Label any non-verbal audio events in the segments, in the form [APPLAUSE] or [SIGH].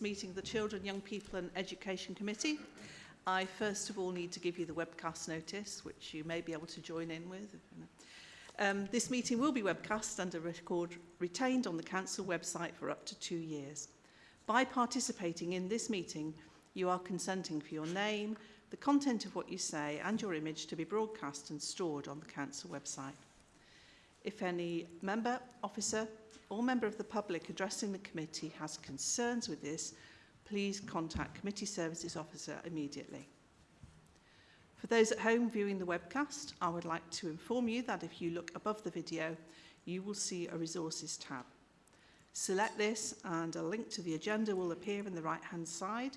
meeting of the Children, Young People and Education Committee. I first of all need to give you the webcast notice, which you may be able to join in with. Um, this meeting will be webcast and a record retained on the Council website for up to two years. By participating in this meeting, you are consenting for your name, the content of what you say and your image to be broadcast and stored on the Council website. If any member, officer, or member of the public addressing the committee has concerns with this, please contact Committee Services Officer immediately. For those at home viewing the webcast, I would like to inform you that if you look above the video, you will see a resources tab. Select this and a link to the agenda will appear in the right hand side,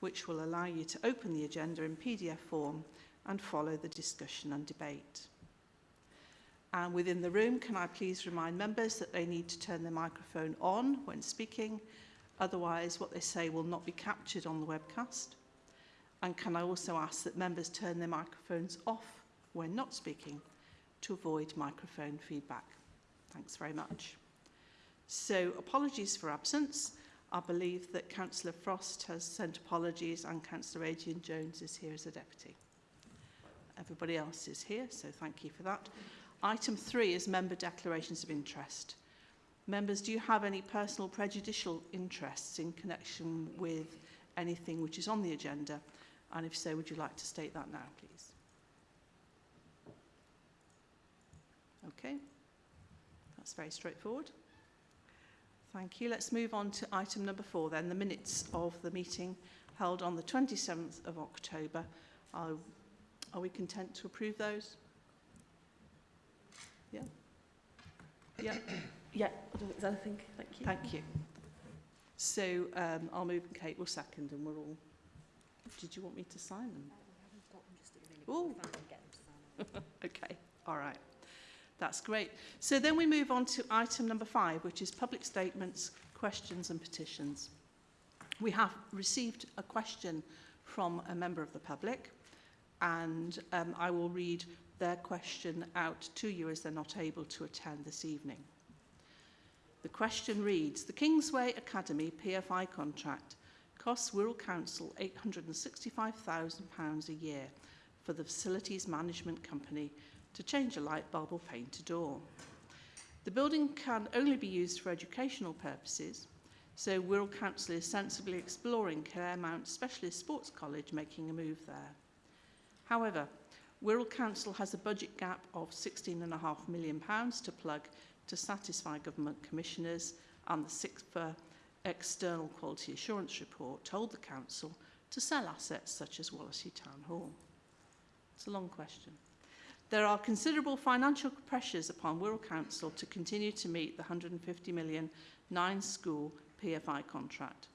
which will allow you to open the agenda in PDF form and follow the discussion and debate. And within the room, can I please remind members that they need to turn their microphone on when speaking, otherwise what they say will not be captured on the webcast. And can I also ask that members turn their microphones off when not speaking to avoid microphone feedback. Thanks very much. So apologies for absence. I believe that Councillor Frost has sent apologies and Councillor Adrian Jones is here as a deputy. Everybody else is here, so thank you for that. Item three is member declarations of interest. Members, do you have any personal prejudicial interests in connection with anything which is on the agenda? And if so, would you like to state that now, please? Okay, that's very straightforward. Thank you. Let's move on to item number four then, the minutes of the meeting held on the 27th of October. Are, we content to approve those? Yeah. Yeah. [COUGHS] Yeah, I don't think there's anything. Thank you. Thank you. So um, I'll move and Kate will second and we're all... Did you want me to sign them? Oh, [LAUGHS] okay. All right. That's great. So then we move on to item number five, which is public statements, questions and petitions. We have received a question from a member of the public and um, I will read their question out to you as they're not able to attend this evening. The question reads, the Kingsway Academy PFI contract costs Wirral Council £865,000 a year for the facilities management company to change a light bulb or paint a door. The building can only be used for educational purposes, so Wirral Council is sensibly exploring Claremont Specialist Sports College making a move there. However, Wirral Council has a budget gap of £16.5 million to plug to satisfy government commissioners and the CIPFA external quality assurance report told the council to sell assets such as Wallasey Town Hall. It's a long question. There are considerable financial pressures upon Wirral Council to continue to meet the 150 million nine-school PFI contract,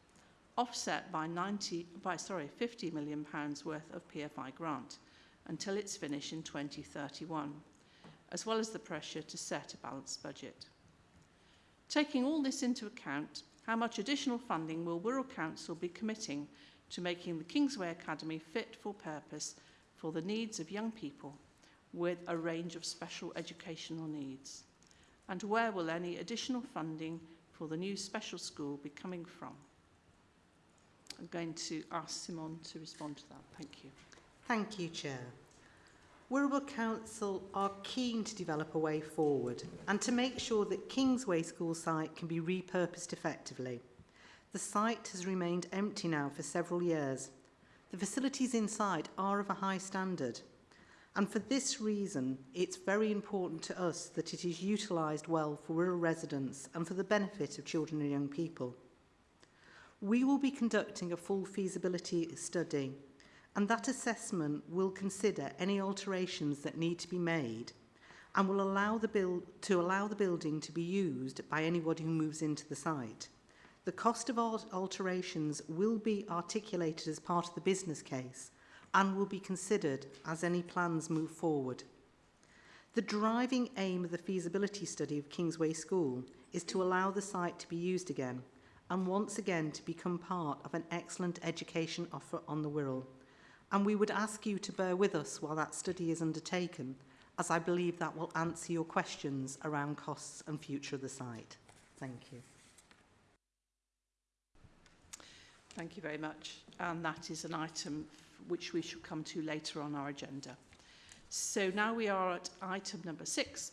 offset by 90 by sorry 50 million pounds worth of PFI grant until its finish in 2031, as well as the pressure to set a balanced budget. Taking all this into account, how much additional funding will Wirral Council be committing to making the Kingsway Academy fit for purpose for the needs of young people with a range of special educational needs? And where will any additional funding for the new special school be coming from? I'm going to ask Simon to respond to that. Thank you. Thank you, Chair. Wirral Council are keen to develop a way forward and to make sure that Kingsway School site can be repurposed effectively. The site has remained empty now for several years. The facilities inside are of a high standard. And for this reason, it's very important to us that it is utilised well for Wirral residents and for the benefit of children and young people. We will be conducting a full feasibility study and that assessment will consider any alterations that need to be made and will allow the build to allow the building to be used by anybody who moves into the site. The cost of alterations will be articulated as part of the business case and will be considered as any plans move forward. The driving aim of the feasibility study of Kingsway School is to allow the site to be used again and once again to become part of an excellent education offer on the Wirral and we would ask you to bear with us while that study is undertaken, as I believe that will answer your questions around costs and future of the site. Thank you. Thank you very much. And that is an item which we shall come to later on our agenda. So now we are at item number six,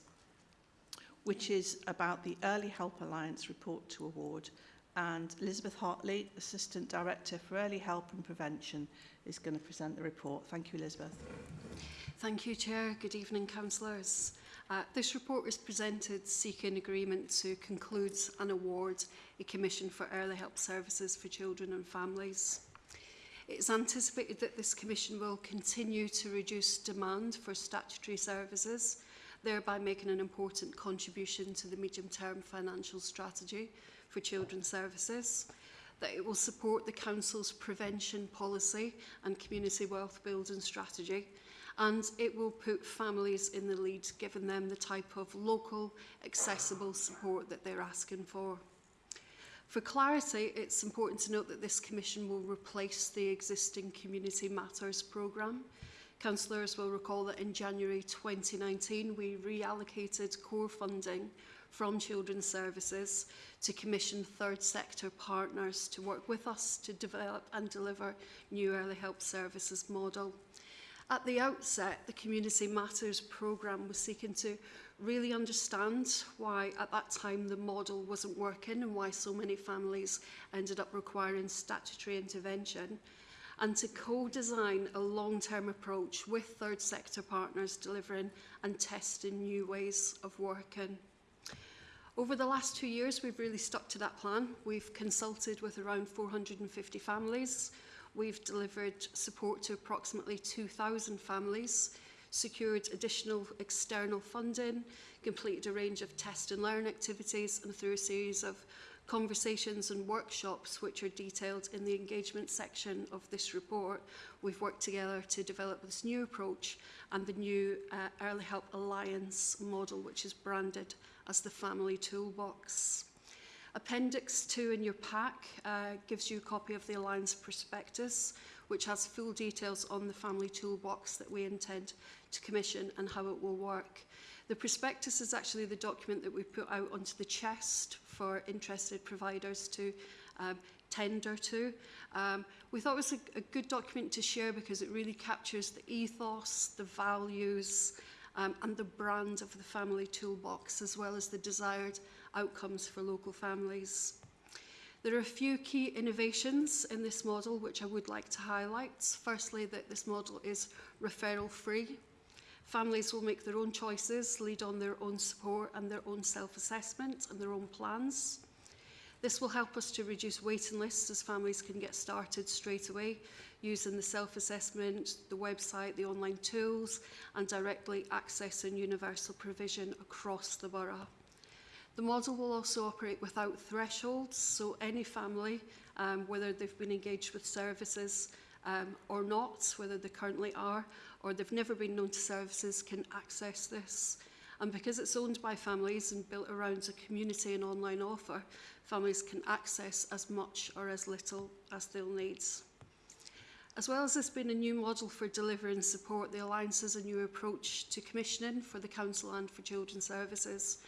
which is about the Early Help Alliance report to award. And Elizabeth Hartley, Assistant Director for Early Help and Prevention, is going to present the report. Thank you, Elizabeth. Thank you, Chair. Good evening, councillors. Uh, this report is presented seeking agreement to conclude and award a commission for early help services for children and families. It is anticipated that this commission will continue to reduce demand for statutory services, thereby making an important contribution to the medium-term financial strategy for children's services that it will support the Council's prevention policy and community wealth building strategy and it will put families in the lead, giving them the type of local, accessible support that they're asking for. For clarity, it's important to note that this commission will replace the existing Community Matters programme. Councillors will recall that in January 2019, we reallocated core funding from Children's Services to commission third sector partners to work with us to develop and deliver new early help services model. At the outset, the Community Matters programme was seeking to really understand why at that time the model wasn't working and why so many families ended up requiring statutory intervention and to co-design a long-term approach with third sector partners delivering and testing new ways of working. Over the last two years, we've really stuck to that plan. We've consulted with around 450 families. We've delivered support to approximately 2,000 families, secured additional external funding, completed a range of test and learn activities, and through a series of conversations and workshops which are detailed in the engagement section of this report. We've worked together to develop this new approach and the new uh, Early Help Alliance model, which is branded as the Family Toolbox. Appendix 2 in your pack uh, gives you a copy of the Alliance prospectus, which has full details on the Family Toolbox that we intend to commission and how it will work. The prospectus is actually the document that we put out onto the chest for interested providers to um, tender to. Um, we thought it was a, a good document to share because it really captures the ethos, the values, um, and the brand of the family toolbox, as well as the desired outcomes for local families. There are a few key innovations in this model which I would like to highlight. Firstly, that this model is referral free. Families will make their own choices, lead on their own support and their own self-assessment and their own plans. This will help us to reduce waiting lists as families can get started straight away using the self-assessment, the website, the online tools and directly accessing universal provision across the borough. The model will also operate without thresholds, so any family, um, whether they've been engaged with services um, or not, whether they currently are, or they've never been known to services, can access this. And because it's owned by families and built around a community and online offer, families can access as much or as little as they'll need. As well as this being a new model for delivery and support, the Alliance has a new approach to commissioning for the Council and for Children's Services.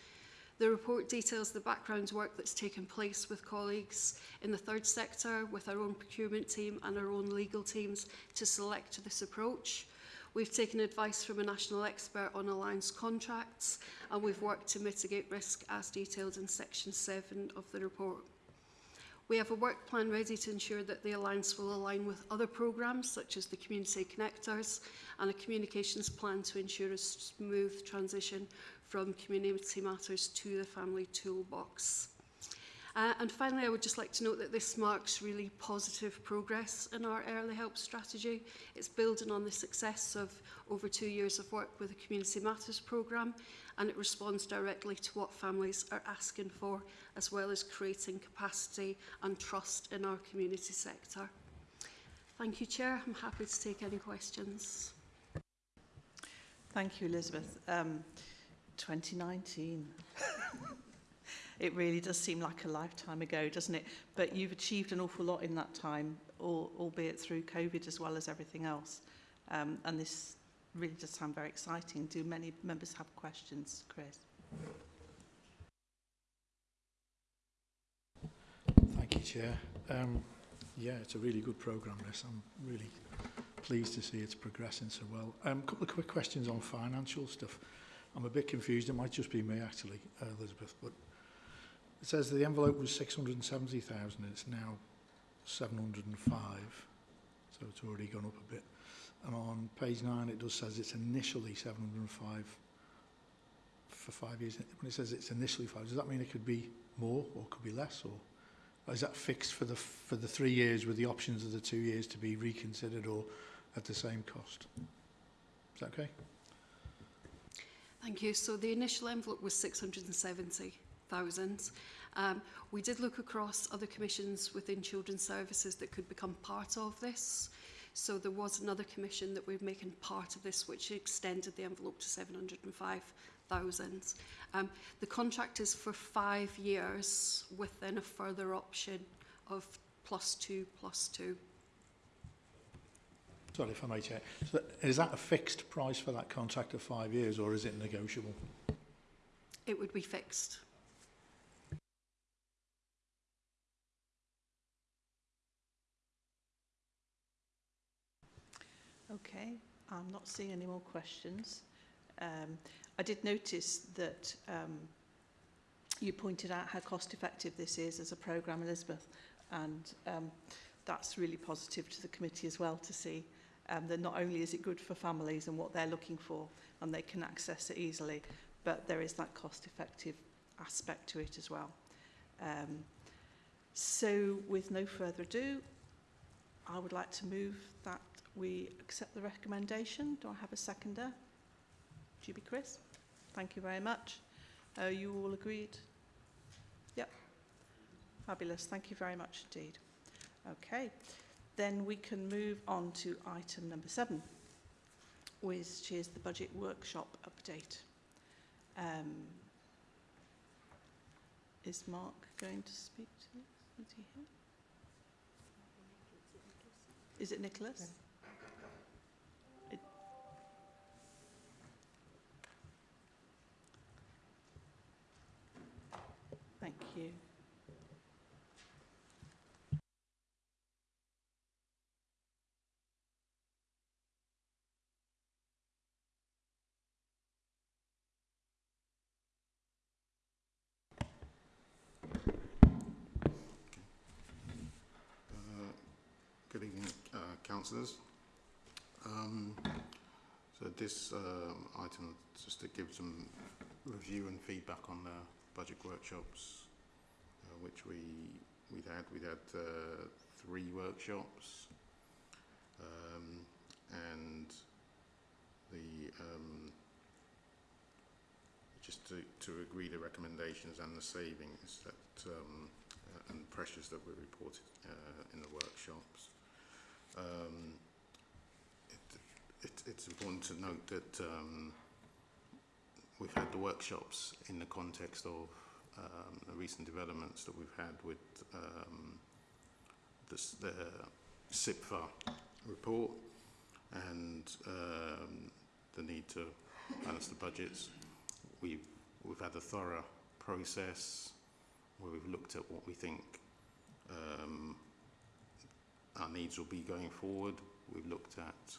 The report details the background work that's taken place with colleagues in the third sector, with our own procurement team and our own legal teams to select this approach. We've taken advice from a national expert on alliance contracts and we've worked to mitigate risk as detailed in section 7 of the report. We have a work plan ready to ensure that the Alliance will align with other programmes such as the Community Connectors and a communications plan to ensure a smooth transition from community matters to the family toolbox. Uh, and finally, I would just like to note that this marks really positive progress in our early help strategy. It's building on the success of over two years of work with the Community Matters programme, and it responds directly to what families are asking for, as well as creating capacity and trust in our community sector. Thank you, Chair. I'm happy to take any questions. Thank you, Elizabeth. Um, 2019. [LAUGHS] it really does seem like a lifetime ago, doesn't it? But you've achieved an awful lot in that time, all, albeit through COVID as well as everything else. Um, and this really does sound very exciting. Do many members have questions, Chris? Thank you, Chair. Um, yeah, it's a really good programme, this. I'm really pleased to see it's progressing so well. A um, couple of quick questions on financial stuff. I'm a bit confused. It might just be me, actually, uh, Elizabeth, but it says the envelope was 670,000 it's now 705, so it's already gone up a bit. And on page 9 it does says it's initially 705 for five years. When it says it's initially five, does that mean it could be more or could be less or is that fixed for the for the three years with the options of the two years to be reconsidered or at the same cost? Is that okay? Thank you. So the initial envelope was 670,000. Um, we did look across other commissions within children's services that could become part of this. So there was another commission that we're making part of this, which extended the envelope to 705,000. Um, the contract is for five years with then a further option of plus two, plus two. Sorry if I may check. So is that a fixed price for that contract of five years or is it negotiable? It would be fixed. Okay, I'm not seeing any more questions. Um, I did notice that um, you pointed out how cost effective this is as a programme, Elizabeth, and um, that's really positive to the committee as well to see um, that not only is it good for families and what they're looking for and they can access it easily, but there is that cost effective aspect to it as well. Um, so with no further ado, I would like to move that we accept the recommendation. Do I have a seconder? GB Chris? Thank you very much. Are you all agreed? Yep. Fabulous. Thank you very much indeed. Okay. Then we can move on to item number seven, which is the budget workshop update. Um, is Mark going to speak to this? Is he here? Is it Nicholas? It- you. Uh, Good evening, uh, councillors. Um, So this um, item, is just to give some review and feedback on the budget workshops, uh, which we, we'd had. We'd had uh, three workshops. um, And the, um, just to, to agree the recommendations and the savings that um, and pressures that were reported uh, in the workshops. Um, it, it, it's important to note that um, we've had the workshops in the context of um, the recent developments that we've had with um, the CIPFA report and um, the need to balance the budgets. We've, we've had a thorough process where we've looked at what we think um, our needs will be going forward. We've looked at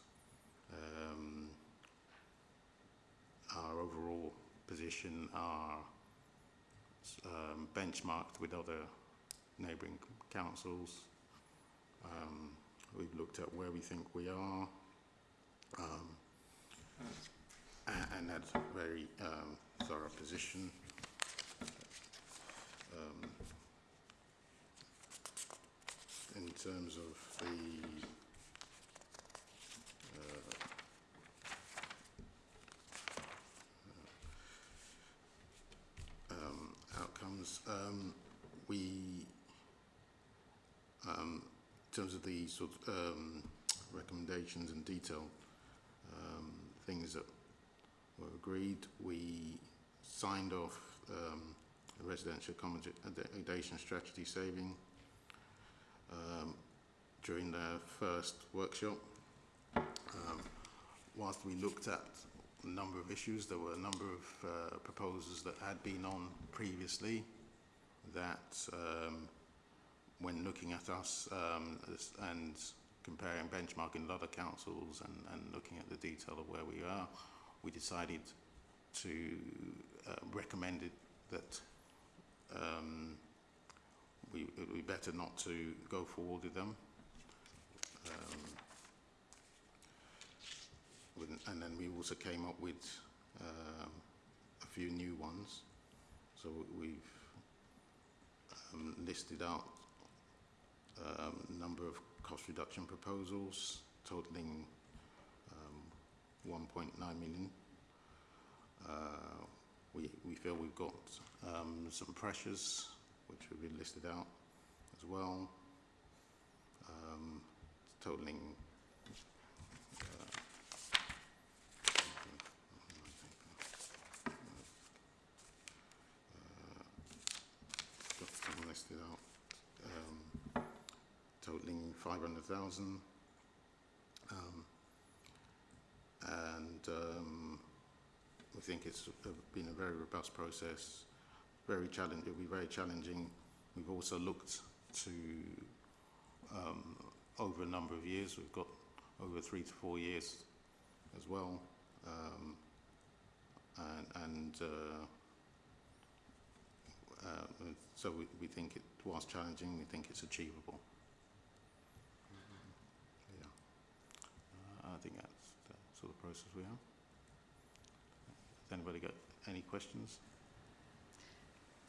um, our overall position, our um, benchmarked with other neighbouring councils. Um, we've looked at where we think we are um, and had a very um, thorough position. Um, in terms of the uh, um, um, we, um, in terms of the sort of um, recommendations and detail um, things that were agreed, we signed off um, a residential accommodation strategy saving during the first workshop. Whilst we looked at number of issues, there were a number of uh, proposals that had been on previously that, um, when looking at us um, and comparing benchmarking with other councils and, and looking at the detail of where we are, we decided to uh, recommend it that um, we, it would be better not to go forward with them. Um, with, and then we also came up with um, a few new ones. So we've um, listed out um, a number of cost reduction proposals totaling um, 1.9 million. Uh, we, we feel we've got um, some pressures which have been listed out as well, um, totaling got some listed out, um, totaling 500,000. Um, and um, we think it's been a very robust process, very challenging, it'll be very challenging. We've also looked to, um, over a number of years, we've got over three to four years as well. Um, and and uh, uh, so we, we think it, was challenging, we think it's achievable. Yeah. Uh, I think that's the sort of process we have. Has anybody got any questions?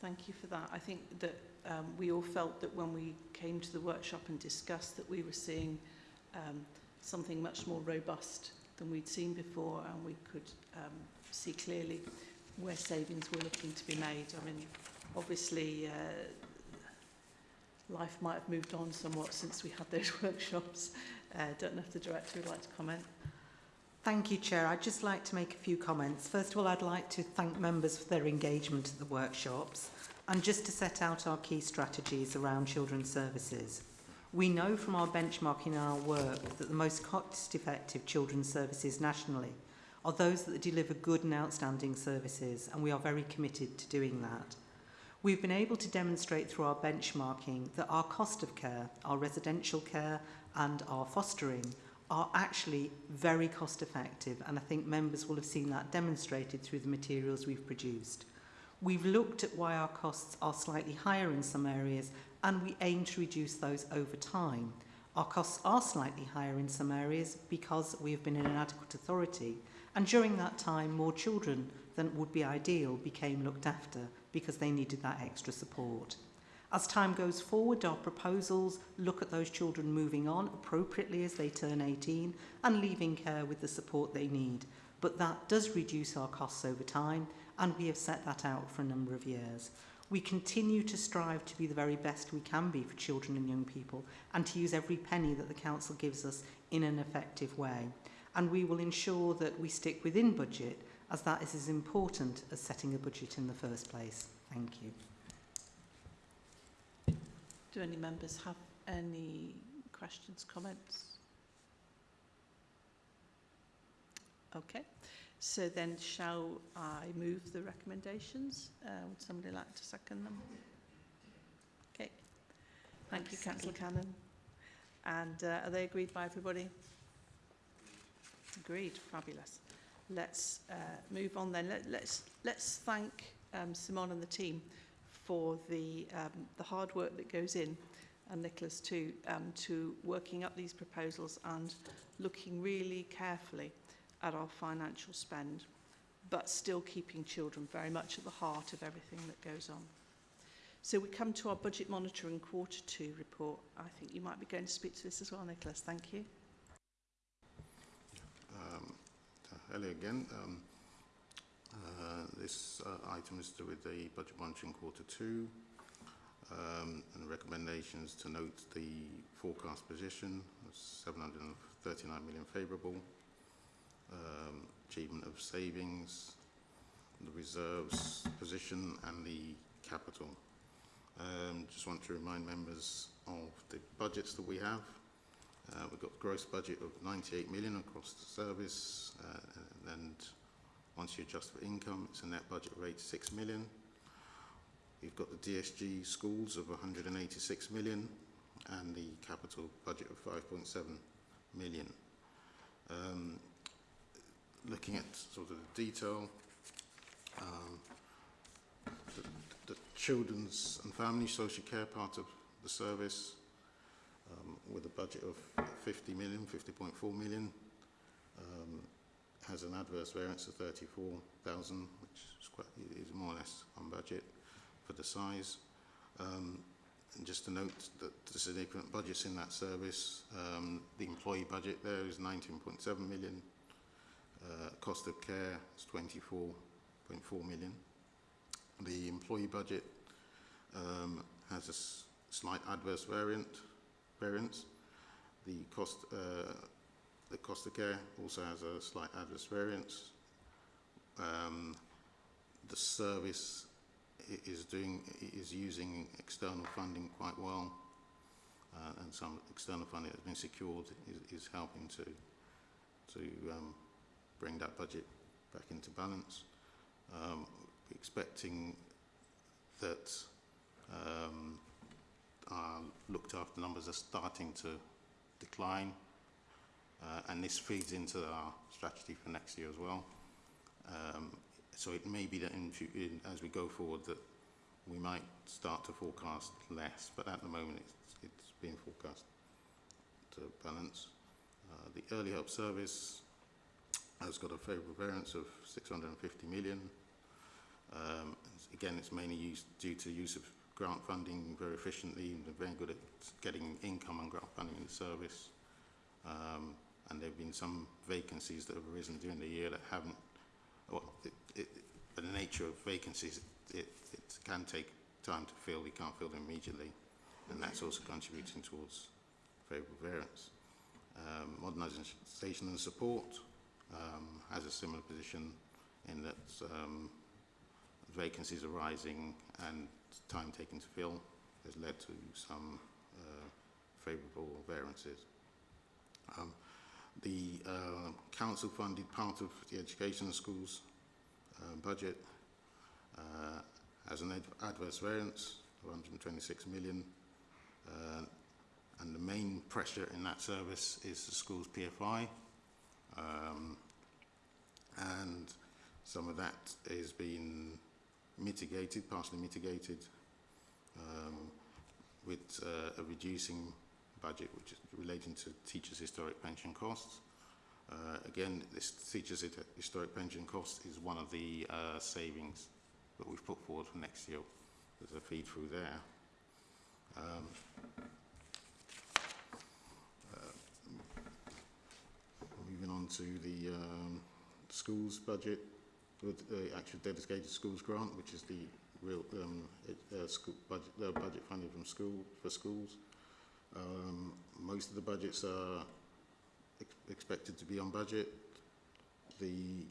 Thank you for that. I think that um, we all felt that when we came to the workshop and discussed that we were seeing um, something much more robust than we'd seen before and we could um, see clearly where savings were looking to be made. I mean, obviously, uh, life might have moved on somewhat since we had those [LAUGHS] workshops. I uh, don't know if the director would like to comment. Thank you, Chair. I'd just like to make a few comments. First of all, I'd like to thank members for their engagement at the workshops and just to set out our key strategies around children's services. We know from our benchmarking our work that the most cost-effective children's services nationally are those that deliver good and outstanding services, and we are very committed to doing that. We've been able to demonstrate through our benchmarking that our cost of care, our residential care and our fostering are actually very cost effective and I think members will have seen that demonstrated through the materials we've produced. We've looked at why our costs are slightly higher in some areas and we aim to reduce those over time. Our costs are slightly higher in some areas because we have been an inadequate authority and during that time more children than would be ideal became looked after because they needed that extra support. As time goes forward, our proposals look at those children moving on appropriately as they turn 18 and leaving care with the support they need. But that does reduce our costs over time, and we have set that out for a number of years. We continue to strive to be the very best we can be for children and young people and to use every penny that the Council gives us in an effective way. And we will ensure that we stick within budget as that is as important as setting a budget in the first place. Thank you. Do any members have any questions, comments? Okay, so then shall I move the recommendations? Uh, would somebody like to second them? Okay, thank you, councillor Cannon. And uh, are they agreed by everybody? Agreed, fabulous. let's uh, move on then. Let, let's, let's thank um, Simon and the team for the, um, the hard work that goes in and Nicholas too um, to working up these proposals and looking really carefully at our financial spend but still keeping children very much at the heart of everything that goes on. So we come to our budget monitoring quarter two report. I think you might be going to speak to this as well, Nicholas. Thank you. Hello again. Um, uh, this uh, item is to do with the budget monitoring quarter two um, and recommendations to note the forecast position of 739 million favourable, um, achievement of savings, the reserves position and the capital. Um, just want to remind members of the budgets that we have. Uh, we've got gross budget of 98 million across the service uh, and once you adjust for income, it's a net budget rate 6 million. You've got the DSG schools of 186 million, and the capital budget of 5.7 million. Um, looking at sort of the detail, um, the, the children's and family social care part of the service with a budget of 50 million, 50.4 million, um, has an adverse variance of 34,000, which is, quite, is more or less on budget for the size. Um, and just to note that the significant budgets in that service, um, the employee budget there is 19.7 million, uh, cost of care is 24.4 million. The employee budget um, has a slight adverse variant, variance. The cost, uh, the cost of care also has a slight adverse variance. Um, the service is doing is using external funding quite well, uh, and some external funding that has been secured is, is helping to to um, bring that budget back into balance. Um, expecting that um, our looked after numbers are starting to decline, uh, and this feeds into our strategy for next year as well. Um, so it may be that in, in, as we go forward that we might start to forecast less, but at the moment it's, it's being forecast to balance. Uh, the early help service has got a favourable variance of 650 million. Um, again, it's mainly used due to use of grant funding very efficiently and very good at getting income and grant funding in the service. Um, and there have been some vacancies that have arisen during the year that haven't, well, it, it, the nature of vacancies, it, it can take time to fill, you can't fill them immediately, and that's also contributing towards favourable variance. Um, modernisation and support um, has a similar position in that um, vacancies are rising and time taken to fill has led to some uh, favourable variances. Um, the uh, council funded part of the education schools uh, budget uh, has an ad adverse variance of 126 million uh, and the main pressure in that service is the school's PFI um, and some of that is being mitigated, partially mitigated um, with uh, a reducing budget which is relating to teachers' historic pension costs. Uh, again, this teachers' historic pension cost is one of the uh, savings that we've put forward for next year. There's a feed through there. Um, uh, moving on to the um, schools budget, with the actual dedicated schools grant, which is the real um, uh, school budget, budget funding from school for schools. Um, most of the budgets are ex expected to be on budget. The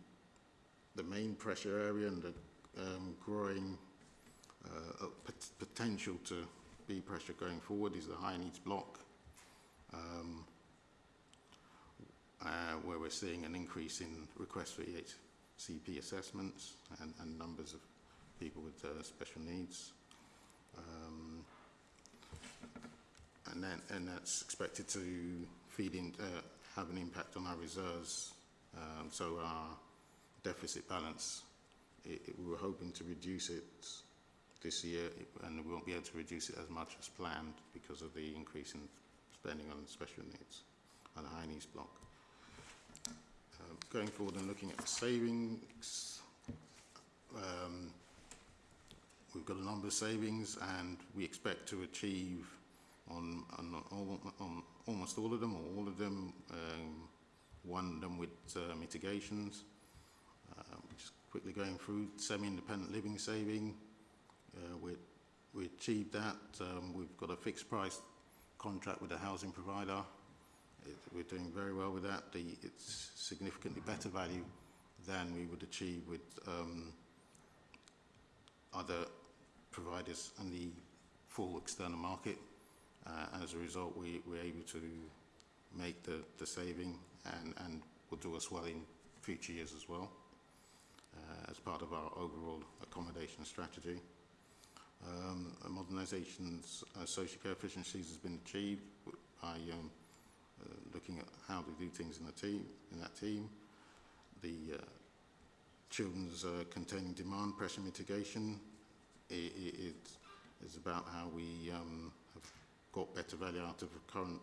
the main pressure area and the um, growing uh, pot potential to be pressure going forward is the high needs block, um, uh, where we're seeing an increase in requests for EHCP assessments and, and numbers of people with uh, special needs. Um, and then and that's expected to feed in, uh, have an impact on our reserves. Um, so our deficit balance, it, it, we were hoping to reduce it this year, and we won't be able to reduce it as much as planned because of the increase in spending on special needs and the high needs block. Going forward and looking at the savings, um, we've got a number of savings and we expect to achieve on, on, on almost all of them, or all of them, um, one of them with uh, mitigations. Uh, just quickly going through semi-independent living saving, uh, we, we achieved that. Um, we've got a fixed price contract with a housing provider. It, we're doing very well with that. The, it's significantly better value than we would achieve with um, other providers in the full external market. Uh, as a result, we, we're able to make the, the saving and, and will do us well in future years as well uh, as part of our overall accommodation strategy. Um, modernisations, uh, social care efficiencies has been achieved by um, looking at how to do things in the team, in that team. The uh, children's uh, containing demand pressure mitigation, i i it is about how we um, have got better value out of current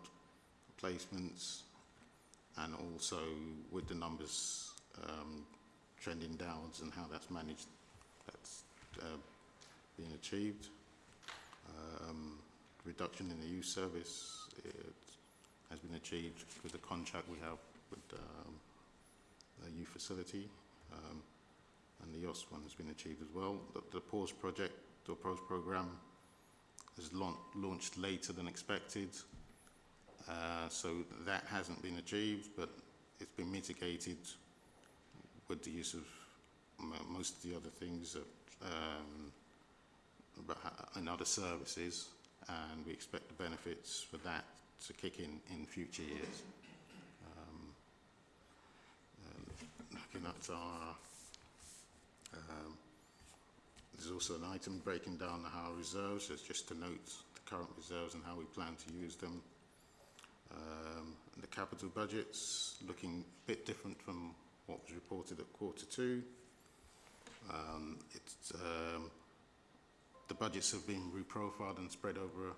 placements and also with the numbers um, trending downwards and how that's managed, that's uh, achieved. Um, reduction in the youth service it has been achieved with the contract we have with um, the youth facility um, and the YOS one has been achieved as well. The, the PAUSE project, the PAUSE program has laun launched later than expected. Uh, so that hasn't been achieved, but it's been mitigated with the use of most of the other things that, um, and other services, and we expect the benefits for that to kick in in future years. Um, um, looking at our, um, there's also an item breaking down the our reserves, so just to note the current reserves and how we plan to use them. Um, the capital budget's looking a bit different from what was reported at quarter two. Um, it's, um, the budgets have been reprofiled and spread over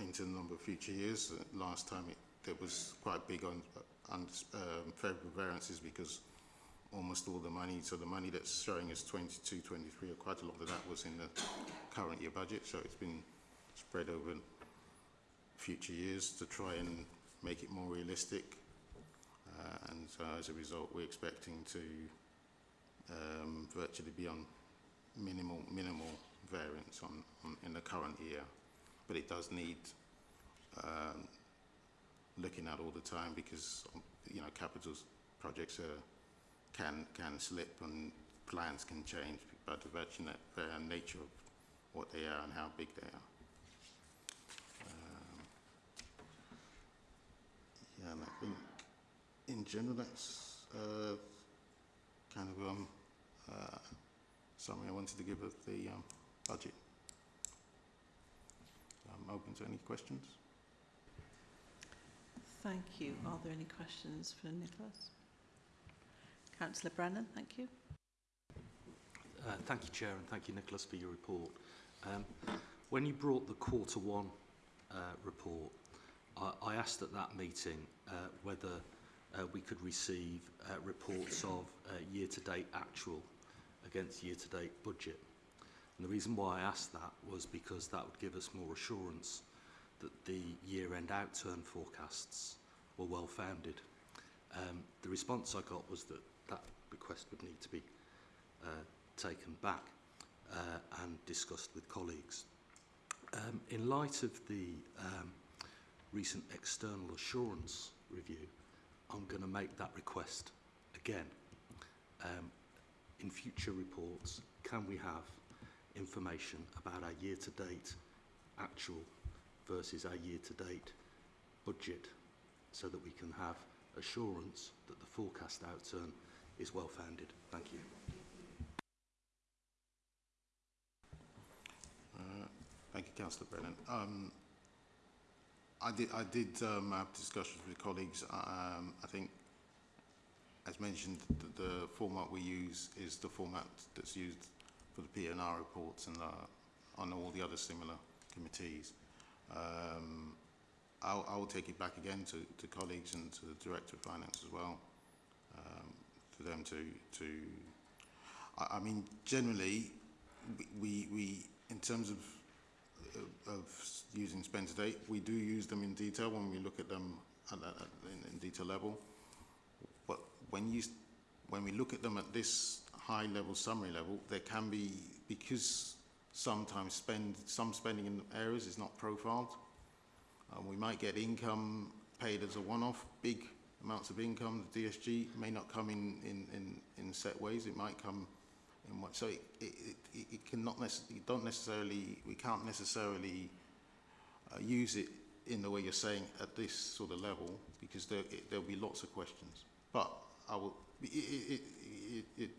into the number of future years. Uh, last time it, it was quite big on, on um, favourable variances because almost all the money, so the money that's showing as 22, 23, or quite a lot of that was in the current year budget, so it's been spread over future years to try and make it more realistic. Uh, and as a result, we're expecting to um, virtually be on minimal minimal variance on, on in the current year. But it does need um, looking at all the time because um, you know capital projects are, can can slip and plans can change by the virtue uh, nature of what they are and how big they are. Um, yeah, and I think in general that's uh, kind of um, uh, I wanted to give of the um, budget. open to any questions. Thank you. Are there any questions for Nicholas? Councillor Brennan, thank you. Uh, thank you, Chair, and thank you, Nicholas, for your report. Um, when you brought the quarter one uh, report, I, I asked at that meeting uh, whether uh, we could receive uh, reports of uh, year-to-date actual against year-to-date budget. And the reason why I asked that was because that would give us more assurance that the year-end outturn forecasts were well-founded. Um, the response I got was that that request would need to be uh, taken back uh, and discussed with colleagues. Um, in light of the um, recent external assurance review, I'm going to make that request again. Um, in future reports, can we have information about our year-to-date actual versus our year-to-date budget so that we can have assurance that the forecast outturn is well founded. Thank you. Uh, thank you, Councillor Brennan. Um, I did, I did um, have discussions with colleagues. Um, I think, as mentioned, the, the format we use is the format that's used for the PNR reports and uh, on all the other similar committees. Um, I'll, I'll take it back again to, to colleagues and to the Director of Finance as well, um, for them to, to I, I mean, generally, we, we, in terms of of, using spend to date, we do use them in detail when we look at them at, at, in, in detail level. But when you when we look at them at this high level summary level, there can be because sometimes spend some spending in areas is not profiled. Um, we might get income paid as a one-off, big amounts of income. The DSG may not come in, in, in, in set ways. It might come in what, so it, it, it, it cannot necessarily, don't necessarily, we can't necessarily uh, use it in the way you're saying at this sort of level because there, it, there'll be lots of questions. But I will, it, it, it, it,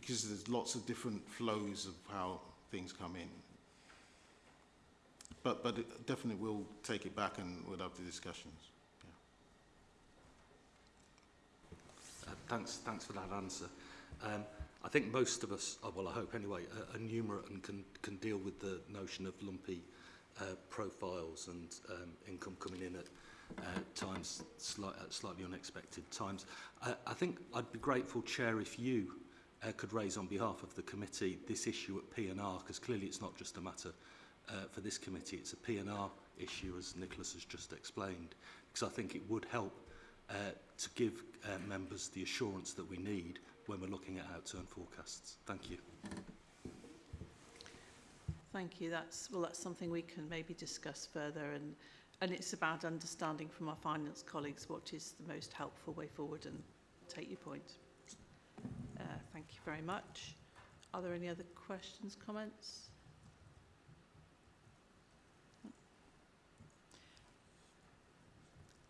because there's lots of different flows of how things come in. But, but it definitely we'll take it back and we'll have the discussions. Uh, thanks, thanks for that answer. Um, I think most of us, oh, well I hope anyway, are, are numerate and can, can deal with the notion of lumpy uh, profiles and um, income coming in at uh, times sli slightly unexpected times. Uh, I think I'd be grateful, Chair, if you uh, could raise on behalf of the committee this issue at PNR, because clearly it's not just a matter uh, for this committee, it's a PNR issue, as Nicholas has just explained, because I think it would help uh, to give uh, members the assurance that we need when we're looking at outturn forecasts. Thank you. Thank you. That's well. That's something we can maybe discuss further, and and it's about understanding from our finance colleagues what is the most helpful way forward. And take your point. Thank you very much. Are there any other questions, comments?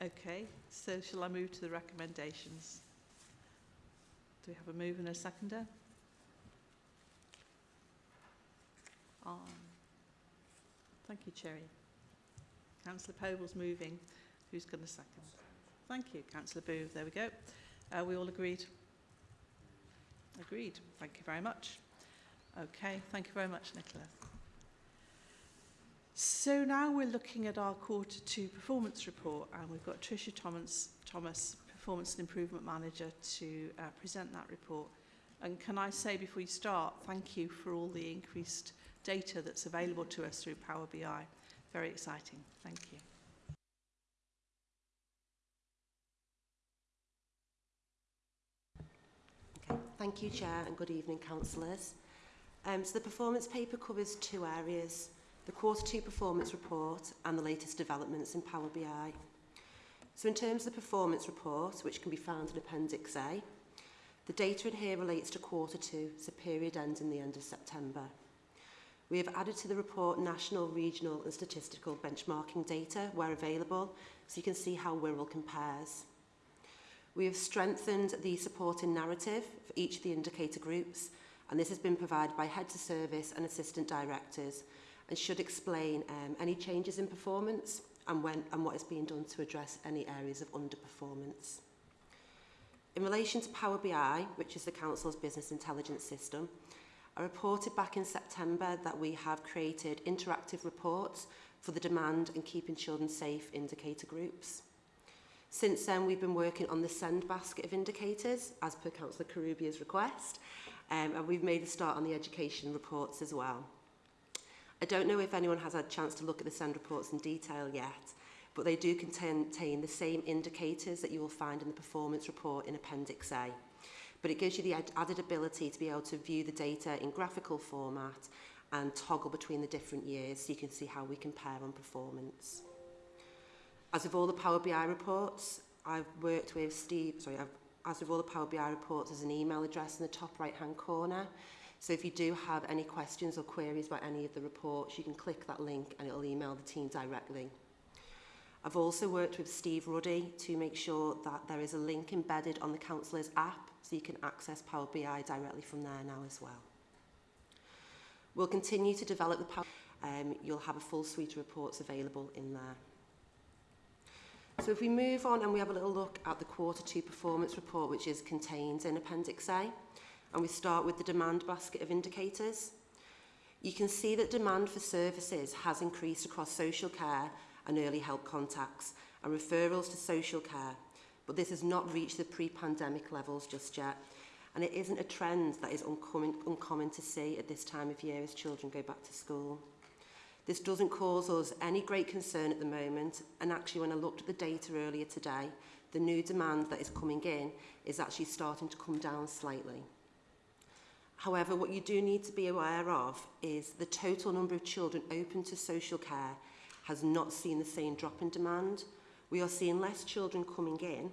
Okay, so shall I move to the recommendations? Do we have a move and a seconder? On. Thank you, Cherry. Councillor Poble's moving. Who's going to second? Thank you, Councillor Booth. There we go. Uh, we all agreed? Agreed. Thank you very much. Okay, thank you very much, Nicola. So now we're looking at our quarter two performance report and we've got Tricia Thomas, Thomas Performance and Improvement Manager, to uh, present that report. And can I say before you start, thank you for all the increased data that's available to us through Power BI. Very exciting. Thank you. Thank you, Chair, and good evening, councillors. Um, so the performance paper covers two areas, the quarter two performance report and the latest developments in Power BI. So in terms of the performance report, which can be found in Appendix A, the data in here relates to quarter two, so period ends in the end of September. We have added to the report national, regional and statistical benchmarking data where available, so you can see how Wirral compares. We have strengthened the supporting narrative for each of the indicator groups, and this has been provided by heads of service and assistant directors, and should explain um, any changes in performance and, when, and what is being done to address any areas of underperformance. In relation to Power BI, which is the Council's business intelligence system, I reported back in September that we have created interactive reports for the demand and keeping children safe indicator groups. Since then, we've been working on the send basket of indicators, as per Councillor Karubia's request, um, and we've made a start on the education reports as well. I don't know if anyone has had a chance to look at the send reports in detail yet, but they do contain the same indicators that you will find in the performance report in Appendix A. But it gives you the added ability to be able to view the data in graphical format and toggle between the different years so you can see how we compare on performance. As with all the Power BI reports, I've worked with Steve, sorry, I've, as with all the Power BI reports, there's an email address in the top right hand corner. So if you do have any questions or queries about any of the reports, you can click that link and it'll email the team directly. I've also worked with Steve Ruddy to make sure that there is a link embedded on the Councillors app so you can access Power BI directly from there now as well. We'll continue to develop the Power um, you'll have a full suite of reports available in there. So if we move on and we have a little look at the quarter two performance report, which is contained in Appendix A, and we start with the demand basket of indicators. You can see that demand for services has increased across social care and early help contacts and referrals to social care, but this has not reached the pre-pandemic levels just yet. And it isn't a trend that is uncommon, uncommon to see at this time of year as children go back to school. This doesn't cause us any great concern at the moment, and actually when I looked at the data earlier today, the new demand that is coming in is actually starting to come down slightly. However, what you do need to be aware of is the total number of children open to social care has not seen the same drop in demand. We are seeing less children coming in,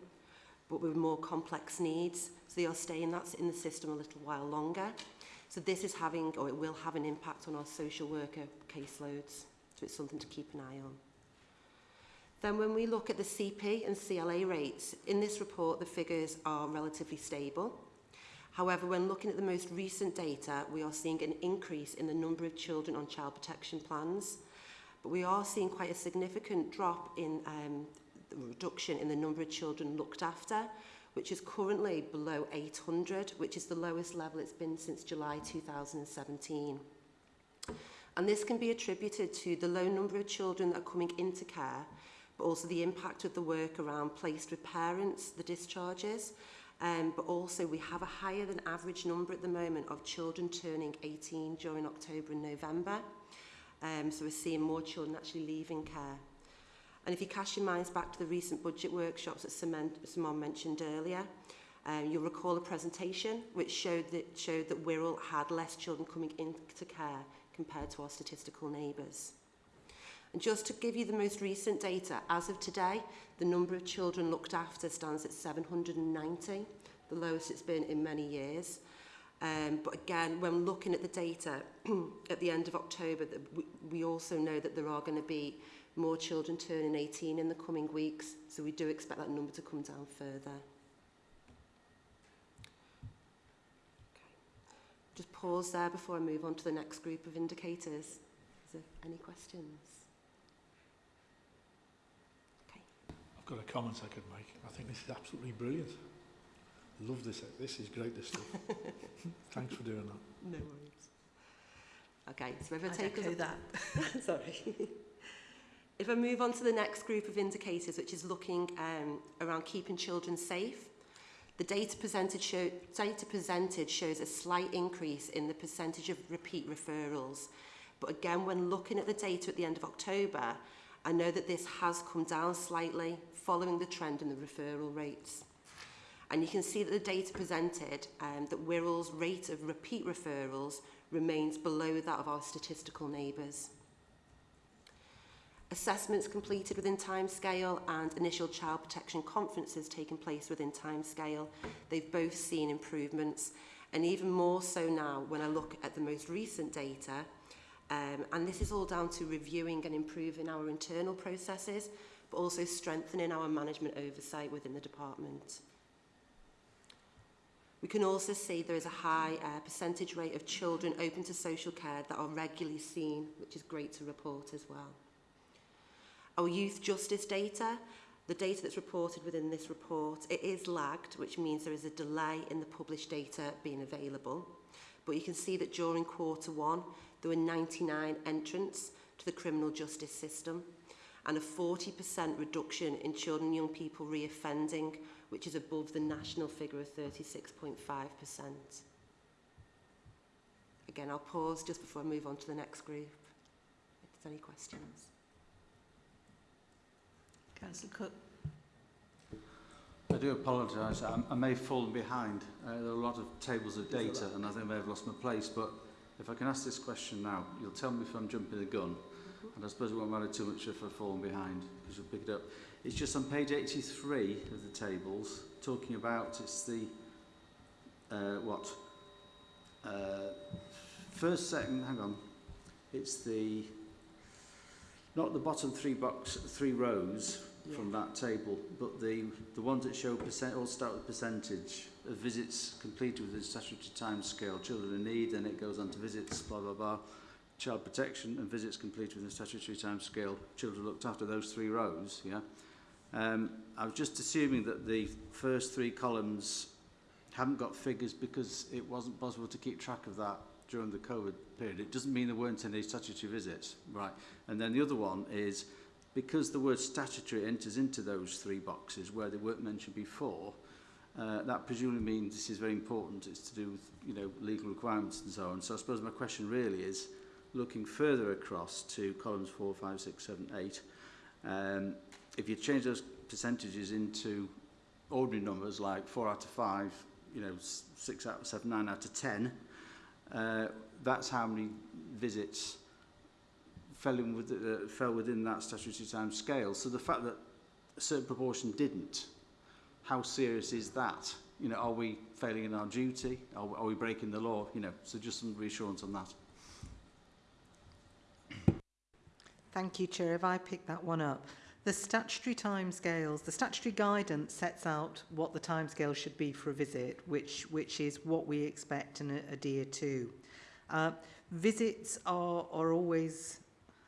but with more complex needs. So they are staying that's in the system a little while longer. So this is having, or it will have an impact on our social worker caseloads. So it's something to keep an eye on. Then when we look at the CP and CLA rates, in this report the figures are relatively stable. However, when looking at the most recent data, we are seeing an increase in the number of children on child protection plans, but we are seeing quite a significant drop in um, the reduction in the number of children looked after, which is currently below 800, which is the lowest level it's been since July 2017. And this can be attributed to the low number of children that are coming into care, but also the impact of the work around placed with parents, the discharges, um, but also we have a higher than average number at the moment of children turning 18 during October and November. Um, so we're seeing more children actually leaving care. And if you cast your minds back to the recent budget workshops that Simon mentioned earlier, um, you'll recall a presentation which showed that, showed that Wirral had less children coming into care compared to our statistical neighbours. And just to give you the most recent data, as of today, the number of children looked after stands at 790, the lowest it's been in many years. Um, but again, when looking at the data [CLEARS THROAT] at the end of October, we also know that there are going to be more children turning 18 in the coming weeks, so we do expect that number to come down further. Okay. Just pause there before I move on to the next group of indicators. Is there any questions? I've got a comment I could make. I think this is absolutely brilliant. Love this. This is great, this stuff. [LAUGHS] Thanks for doing that. No worries. Okay, so if I I'd take us echo that. [LAUGHS] Sorry. [LAUGHS] if I move on to the next group of indicators, which is looking um, around keeping children safe, the data presented, show, data presented shows a slight increase in the percentage of repeat referrals. But again, when looking at the data at the end of October, I know that this has come down slightly following the trend in the referral rates. And you can see that the data presented um, that Wirral's rate of repeat referrals remains below that of our statistical neighbours. Assessments completed within timescale and initial child protection conferences taking place within timescale, they've both seen improvements. And even more so now when I look at the most recent data, um, and this is all down to reviewing and improving our internal processes, but also strengthening our management oversight within the department. We can also see there is a high uh, percentage rate of children open to social care that are regularly seen, which is great to report as well. Our youth justice data, the data that's reported within this report, it is lagged, which means there is a delay in the published data being available. But you can see that during quarter one, there were 99 entrants to the criminal justice system and a 40% reduction in children and young people reoffending, which is above the national figure of 36.5%. Again, I'll pause just before I move on to the next group. If there's any questions. Councillor Cook. I do apologise. I, I may have fallen behind. Uh, there are a lot of tables of data and I think I may have lost my place. But if I can ask this question now, you'll tell me if I'm jumping the gun. And I suppose it won't matter too much if I've fallen behind because you'll pick it up. It's just on page 83 of the tables, talking about it's the, uh, what? Uh, first, second, hang on. It's the, not the bottom three box, three rows yeah. from that table, but the, the ones that show percent, all start with percentage of visits completed within statutory time scale, children in need, then it goes on to visits, blah, blah, blah child protection and visits completed within statutory time scale, children looked after those three rows, yeah? Um, I was just assuming that the first three columns haven't got figures because it wasn't possible to keep track of that during the COVID period. It doesn't mean there weren't any statutory visits, right? And then the other one is because the word statutory enters into those three boxes where the workmen should be four, uh, that presumably means this is very important. It's to do with you know legal requirements and so on. So I suppose my question really is, looking further across to columns four, five, six, seven, eight, um, if you change those percentages into ordinary numbers like four out of five, you know, six out of seven, nine out of 10, uh, that's how many visits fell, in with, uh, fell within that statutory time scale. So the fact that a certain proportion didn't, how serious is that? You know, are we failing in our duty? Are, are we breaking the law? You know, so just some reassurance on that. Thank you, Chair. If I pick that one up. The statutory timescales, the statutory guidance sets out what the timescale should be for a visit, which, which is what we expect and adhere to. Uh, visits are, are always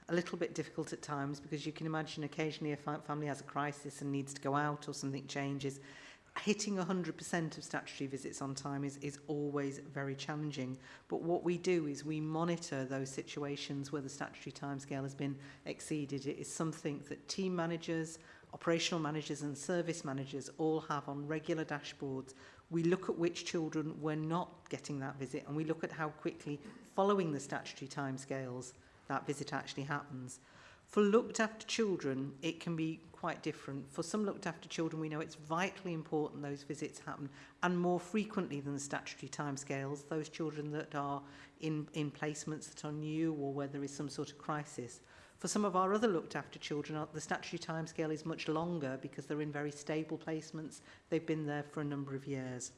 a little bit difficult at times because you can imagine occasionally a fa family has a crisis and needs to go out or something changes. Hitting 100% of statutory visits on time is, is always very challenging. But what we do is we monitor those situations where the statutory timescale has been exceeded. It is something that team managers, operational managers and service managers all have on regular dashboards. We look at which children were not getting that visit and we look at how quickly following the statutory timescales that visit actually happens. For looked after children, it can be quite different. For some looked after children, we know it's vitally important those visits happen and more frequently than the statutory timescales, those children that are in, in placements that are new or where there is some sort of crisis. For some of our other looked after children, uh, the statutory timescale is much longer because they're in very stable placements. They've been there for a number of years.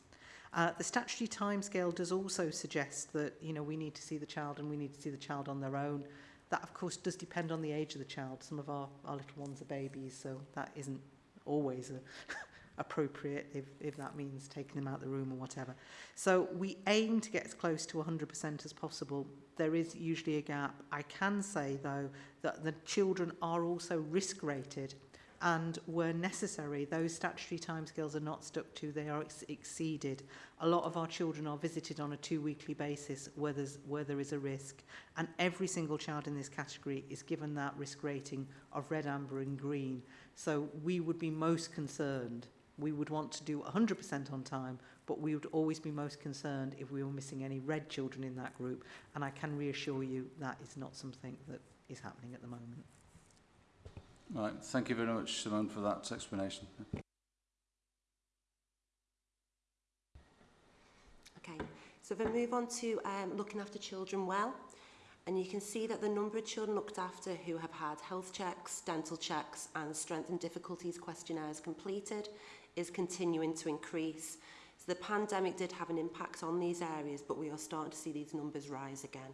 Uh, the statutory timescale does also suggest that you know we need to see the child and we need to see the child on their own. That of course does depend on the age of the child. Some of our, our little ones are babies, so that isn't always a, [LAUGHS] appropriate if, if that means taking them out of the room or whatever. So we aim to get as close to 100% as possible. There is usually a gap. I can say though that the children are also risk rated and where necessary, those statutory timescales are not stuck to, they are ex exceeded. A lot of our children are visited on a two-weekly basis where, there's, where there is a risk, and every single child in this category is given that risk rating of red, amber and green. So we would be most concerned, we would want to do 100% on time, but we would always be most concerned if we were missing any red children in that group, and I can reassure you that is not something that is happening at the moment. Right, thank you very much, Simone, for that explanation. Okay, so if we move on to um, looking after children well, and you can see that the number of children looked after who have had health checks, dental checks and strength and difficulties questionnaires completed is continuing to increase. So the pandemic did have an impact on these areas, but we are starting to see these numbers rise again.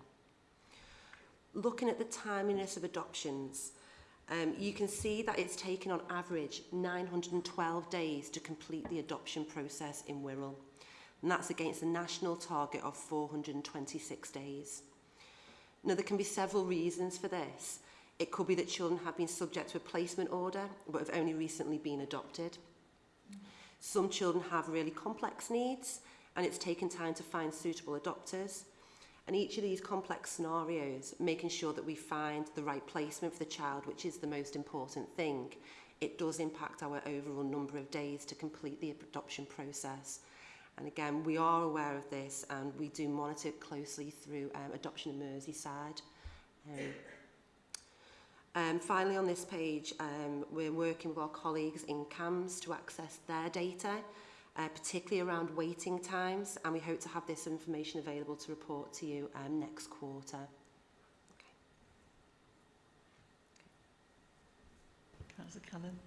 Looking at the timeliness of adoptions, Um, you can see that it's taken on average 912 days to complete the adoption process in Wirral. And that's against the national target of 426 days. Now, there can be several reasons for this. It could be that children have been subject to a placement order, but have only recently been adopted. Some children have really complex needs, and it's taken time to find suitable adopters. And each of these complex scenarios, making sure that we find the right placement for the child, which is the most important thing, it does impact our overall number of days to complete the adoption process. And again, we are aware of this and we do monitor it closely through um, Adoption in Merseyside. Um, um, finally, on this page, um, we're working with our colleagues in CAMHS to access their data uh, particularly around waiting times, and we hope to have this information available to report to you um, next quarter. Okay. Councillor Cannon.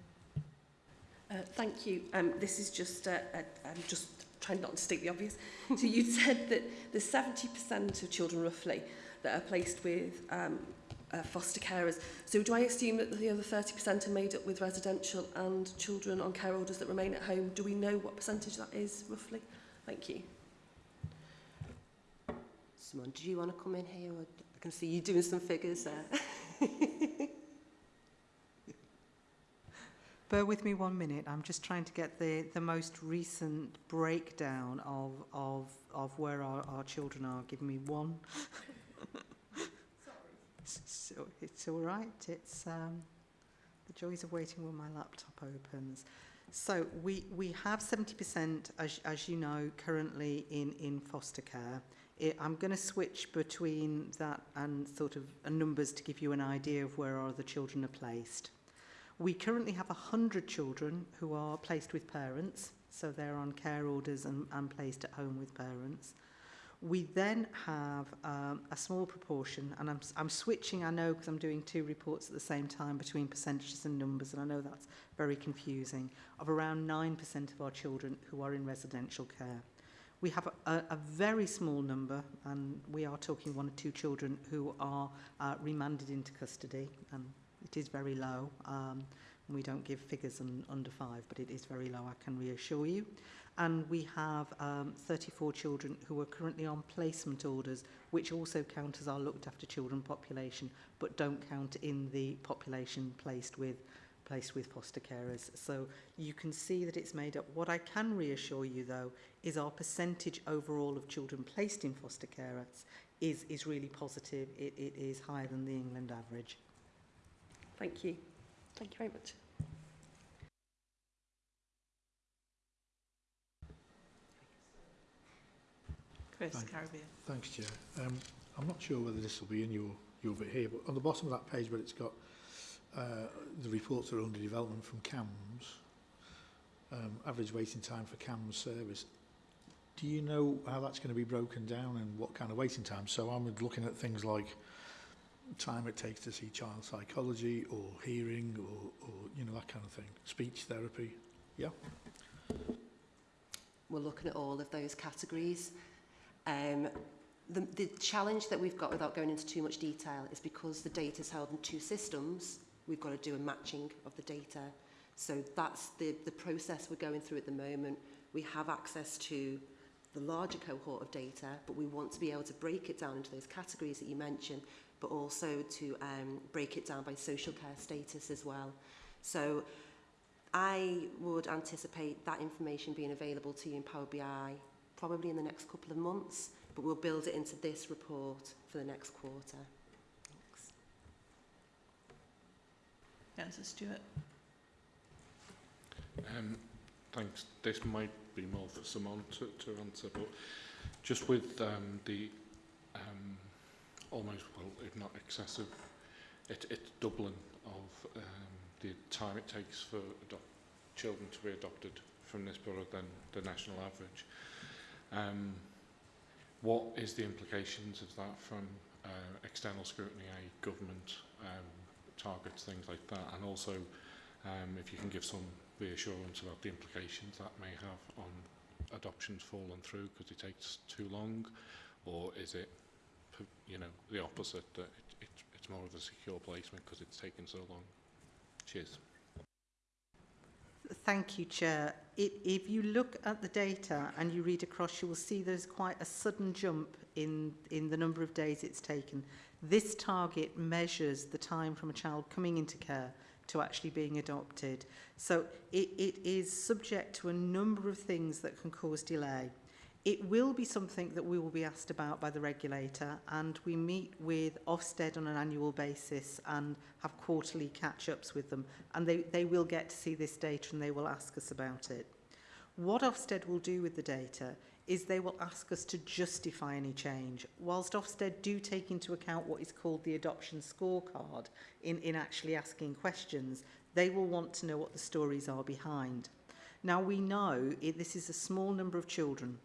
Uh, thank you. Um, this is just, uh, uh, I'm just trying not to state the obvious. so you [LAUGHS] said that the 70% of children roughly that are placed with um, uh, foster carers. So do I assume that the other 30% are made up with residential and children on care orders that remain at home? Do we know what percentage that is, roughly? Thank you. Simon, do you want to come in here? Or I can see you doing some figures there. [LAUGHS] Bear with me one minute. I'm just trying to get the, the most recent breakdown of, of, of where our, our children are. Give me one. [LAUGHS] so it's all right. It's um, the joys of waiting when my laptop opens. So we, we have 70%, as, as you know, currently in, in foster care. It, I'm going to switch between that and sort of numbers to give you an idea of where other children are placed. We currently have 100 children who are placed with parents, so they're on care orders and, and placed at home with parents. We then have um, a small proportion, and I'm, I'm switching, I know, because I'm doing two reports at the same time between percentages and numbers, and I know that's very confusing, of around 9% of our children who are in residential care. We have a, a, very small number, and we are talking one or two children who are uh, remanded into custody, and it is very low. Um, we don't give figures un, under five, but it is very low, I can reassure you. and we have um, 34 children who are currently on placement orders, which also count as our looked after children population, but don't count in the population placed with placed with foster carers. So you can see that it's made up. What I can reassure you though is our percentage overall of children placed in foster carers is, is really positive. It, it is higher than the England average. Thank you. Thank you very much. Chris Thank- Carubia. Thanks, Chair. Um, I'm not sure whether this will be in your, your bit here, but on the bottom of that page where it's got uh, the reports that are under development from CAMHS, um, average waiting time for CAMHS service, do you know how that's going to be broken down and what kind of waiting time? So I'm looking at things like time it takes to see child psychology or hearing or, or you know, that kind of thing, speech therapy. Yeah? We're looking at all of those categories. Um, the, the challenge that we've got, without going into too much detail, is because the data is held in two systems, we've got to do a matching of the data. So that's the, the process we're going through at the moment. We have access to the larger cohort of data, but we want to be able to break it down into those categories that you mentioned, but also to um, break it down by social care status as well. So I would anticipate that information being available to you in Power BI probably in the next couple of months, but we'll build it into this report for the next quarter. Thanks. Councillor Stewart. Um, thanks. This might be more for Simon to, to answer, but just with um, the um, almost, well, if not excessive, it, it's doubling of um, the time it takes for children to be adopted from this borough than the national average. Um, what is the implications of that from uh, external scrutiny, i.e. government um, targets, things like that, and also um, if you can give some reassurance about the implications that may have on adoptions falling through because it takes too long, or is it, you know, the opposite, that it, it, it's more of a secure placement because it's taken so long? Cheers. Thank you, Chair. It, if you look at the data and you read across, you will see there's quite a sudden jump in, in the number of days it's taken. This target measures the time from a child coming into care to actually being adopted. So it, it is subject to a number of things that can cause delay. It will be something that we will be asked about by the regulator and we meet with Ofsted on an annual basis and have quarterly catch-ups with them and they, they will get to see this data and they will ask us about it. What Ofsted will do with the data is they will ask us to justify any change. Whilst Ofsted do take into account what is called the adoption scorecard in, in actually asking questions, they will want to know what the stories are behind. Now we know it, this is a small number of children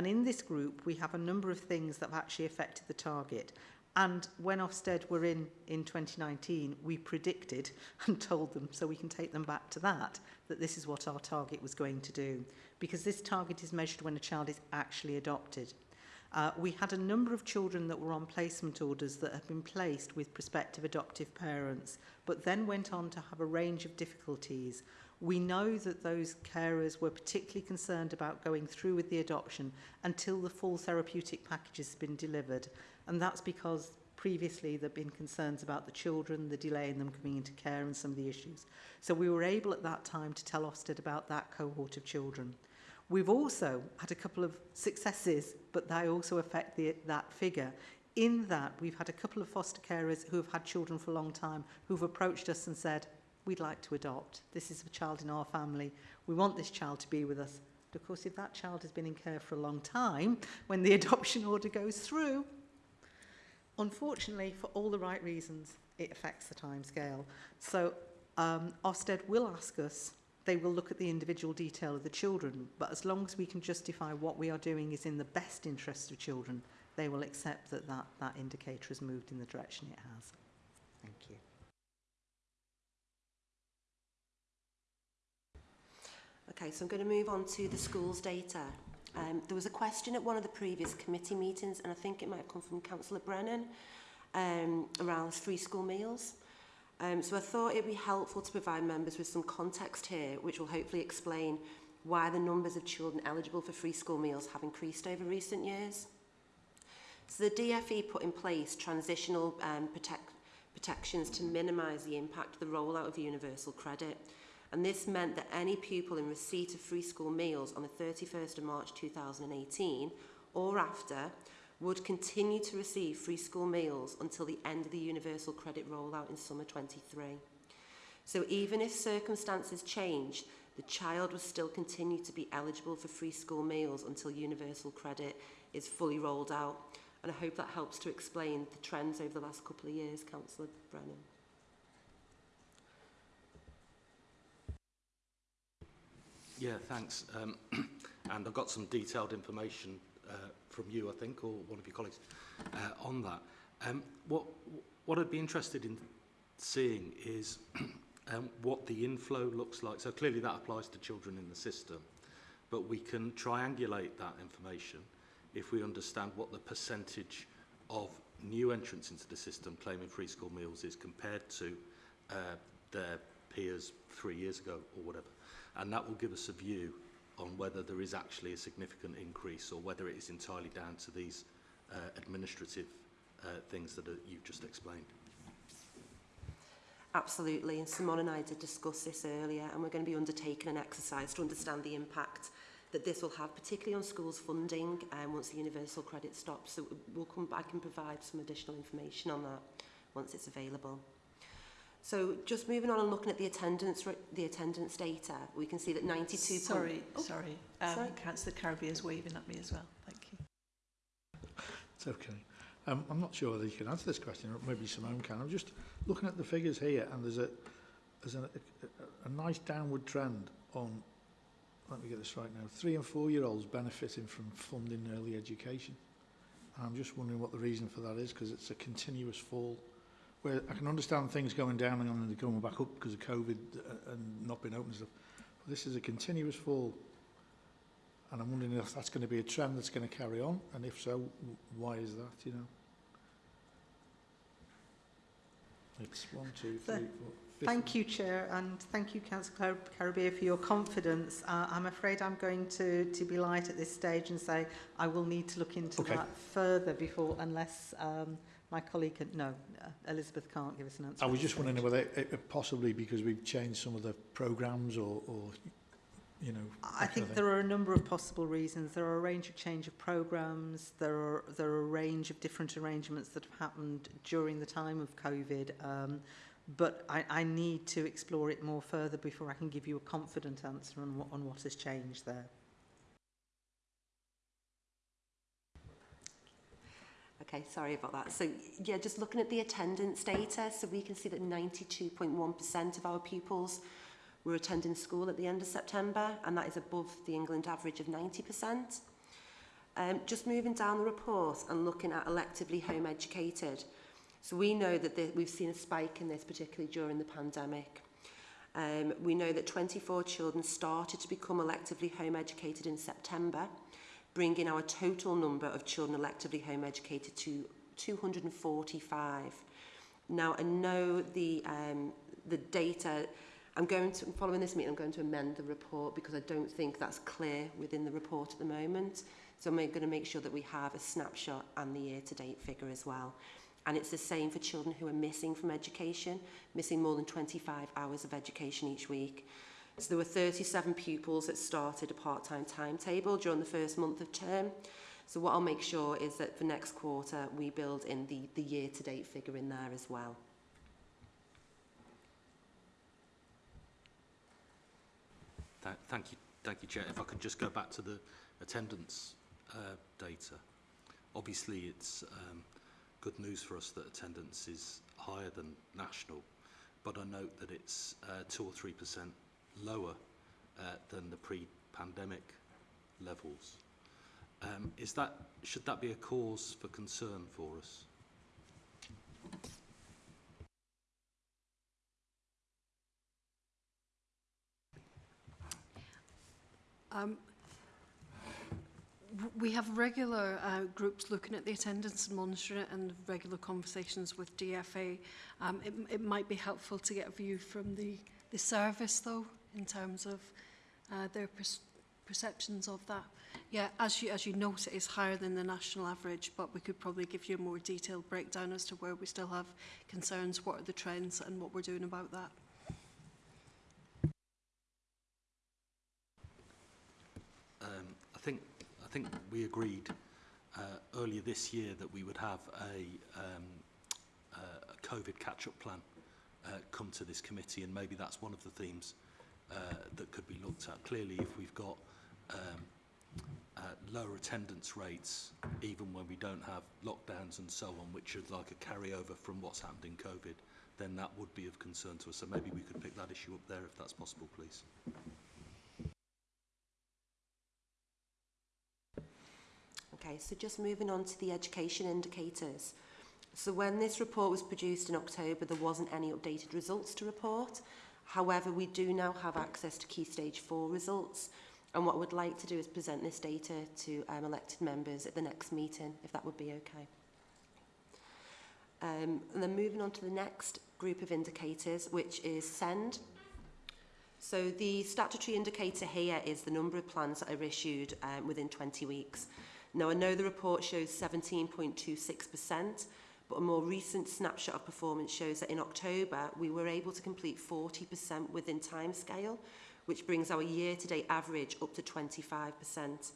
and in this group we have a number of things that have actually affected the target and when Ofsted were in in 2019 we predicted [LAUGHS] and told them so we can take them back to that that this is what our target was going to do because this target is measured when a child is actually adopted. Uh, we had a number of children that were on placement orders that had been placed with prospective adoptive parents, but then went on to have a range of difficulties. We know that those carers were particularly concerned about going through with the adoption until the full therapeutic package has been delivered. And that's because previously there have been concerns about the children, the delay in them coming into care and some of the issues. So we were able at that time to tell Ofsted about that cohort of children. We've also had a couple of successes, but they also affect the, that figure. In that, we've had a couple of foster carers who have had children for a long time who've approached us and said, we'd like to adopt. This is a child in our family. We want this child to be with us. But of course, if that child has been in care for a long time, when the [LAUGHS] adoption order goes through, unfortunately, for all the right reasons, it affects the time scale. So um, Ofsted will ask us they will look at the individual detail of the children, but as long as we can justify what we are doing is in the best interest of children, they will accept that that, that indicator has moved in the direction it has. Thank you. Okay, so I'm going to move on to the schools data. Um, there was a question at one of the previous committee meetings, and I think it might have come from Councillor Brennan, um, around free school meals. Um, so I thought it would be helpful to provide members with some context here, which will hopefully explain why the numbers of children eligible for free school meals have increased over recent years. So the DFE put in place transitional um, protect, protections to minimise the impact of the rollout of universal credit. and this meant that any pupil in receipt of free school meals on the 31st of March 2018 or after would continue to receive free school meals until the end of the universal credit rollout in summer 23. So even if circumstances changed, the child would still continue to be eligible for free school meals until universal credit is fully rolled out. And I hope that helps to explain the trends over the last couple of years, Councillor Brennan. Yeah, thanks. Um, [CLEARS THROAT] and I've got some detailed information uh, from you, I think, or one of your colleagues, uh, on that. Um, what, what I'd be interested in seeing is [CLEARS THROAT] um, what the inflow looks like. So clearly that applies to children in the system, but we can triangulate that information if we understand what the percentage of new entrants into the system claiming free school meals is compared to uh, their peers three years ago or whatever. and that will give us a view on whether there is actually a significant increase or whether it is entirely down to these uh, administrative uh, things that are, you've just explained. Absolutely, and Simon and I did discuss this earlier, and we're going to be undertaking an exercise to understand the impact that this will have, particularly on schools funding um, once the universal credit stops. So we'll come back and provide some additional information on that once it's available. So just moving on and looking at the attendance the attendance data, we can see that 92 Sorry, oh, sorry. Um, sorry. Councillor Carubia's waving at me as well. Thank you. It's okay. Um, I'm not sure whether you can answer this question, or maybe Simone can. I'm just looking at the figures here, and there's a there's a, a, a nice downward trend on. Let me get this right now. Three and four year olds benefiting from funding early education. And I'm just wondering what the reason for that is, because it's a continuous fall. Where I can understand things going down and then coming back up because of COVID uh, and not being open and stuff. But this is a continuous fall. And I'm wondering if that's going to be a trend that's going to carry on, and if so, why is that, you know? It's one, two, three, four, Thank you, Chair, and thank you, Councillor Carubia, for your confidence. Uh, I'm afraid I'm going to, to be light at this stage and say I will need to look into Okay. that further before, unless um, my colleague, can, no, Elizabeth can't give us an answer. I was just wondering whether it, it, possibly because we've changed some of the programmes or, or, you know, I think there are a number of possible reasons. There are a range of change of programmes. There are there are a range of different arrangements that have happened during the time of COVID. Um, but I, I need to explore it more further before I can give you a confident answer on on what has changed there. Okay, sorry about that. So yeah, just looking at the attendance data, so we can see that 92.1% of our pupils were attending school at the end of September, and that is above the England average of 90%. Um, just moving down the report and looking at electively home educated. So we know that the, we've seen a spike in this, particularly during the pandemic. Um, we know that 24 children started to become electively home educated in September, bringing our total number of children electively home educated to 245. Now, I know the, um, the data, I'm going to, following this meeting, I'm going to amend the report because I don't think that's clear within the report at the moment. So I'm going to make sure that we have a snapshot and the year-to-date figure as well. And it's the same for children who are missing from education, missing more than 25 hours of education each week. So there were 37 pupils that started a part-time timetable during the first month of term. So what I'll make sure is that for next quarter, we build in the, the year-to-date figure in there as well. Th thank you, thank you, Chair. If I could just go back to the attendance uh, data. Obviously, it's um, good news for us that attendance is higher than national, but I note that it's uh, two or three percent lower uh, than the pre-pandemic levels. Um, is that should that be a cause for concern for us? Um, We have regular uh, groups looking at the attendance and monitoring it and regular conversations with DFA. Um, it, it might be helpful to get a view from the, the service though, in terms of uh, their pers perceptions of that. Yeah, as you, as you note, it is higher than the national average, but we could probably give you a more detailed breakdown as to where we still have concerns, what are the trends and what we're doing about that. Um, I think I think we agreed uh, earlier this year that we would have a, um, uh, a COVID catch-up plan uh, come to this committee, and maybe that's one of the themes uh, that could be looked at. Clearly, if we've got um, uh, lower attendance rates, even when we don't have lockdowns and so on, which is like a carryover from what's happened in COVID, then that would be of concern to us. So maybe we could pick that issue up there if that's possible, please. Okay, so just moving on to the education indicators. So when this report was produced in October, there wasn't any updated results to report. However, we do now have access to Key Stage 4 results. And what I would like to do is present this data to um, elected members at the next meeting, if that would be okay. Um, and then moving on to the next group of indicators, which is SEND. So the statutory indicator here is the number of plans that are issued um, within 20 weeks. Now, I know the report shows 17.26%, but a more recent snapshot of performance shows that in October, we were able to complete 40% within timescale, which brings our year-to-date average up to 25%.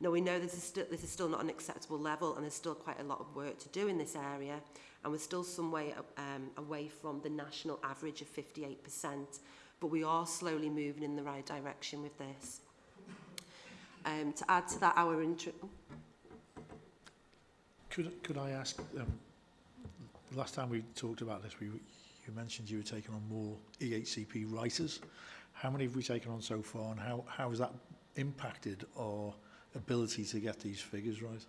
Now, we know this is, still, this is still not an acceptable level, and there's still quite a lot of work to do in this area, and we're still some way um, away from the national average of 58%, but we are slowly moving in the right direction with this. Um, to add to that, our Could, could I ask, um, last time we talked about this, we, you mentioned you were taking on more EHCP writers. How many have we taken on so far and how, how has that impacted our ability to get these figures right?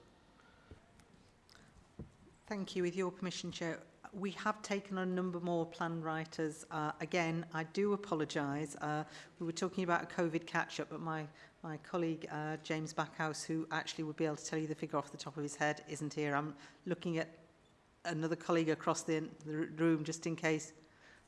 Thank you. With your permission, Chair, we have taken on a number more plan writers. Uh, again, I do apologise. Uh, we were talking about a COVID catch-up, but my, my colleague, uh, James Backhouse, who actually would be able to tell you the figure off the top of his head, isn't here. I'm looking at another colleague across the, the room just in case.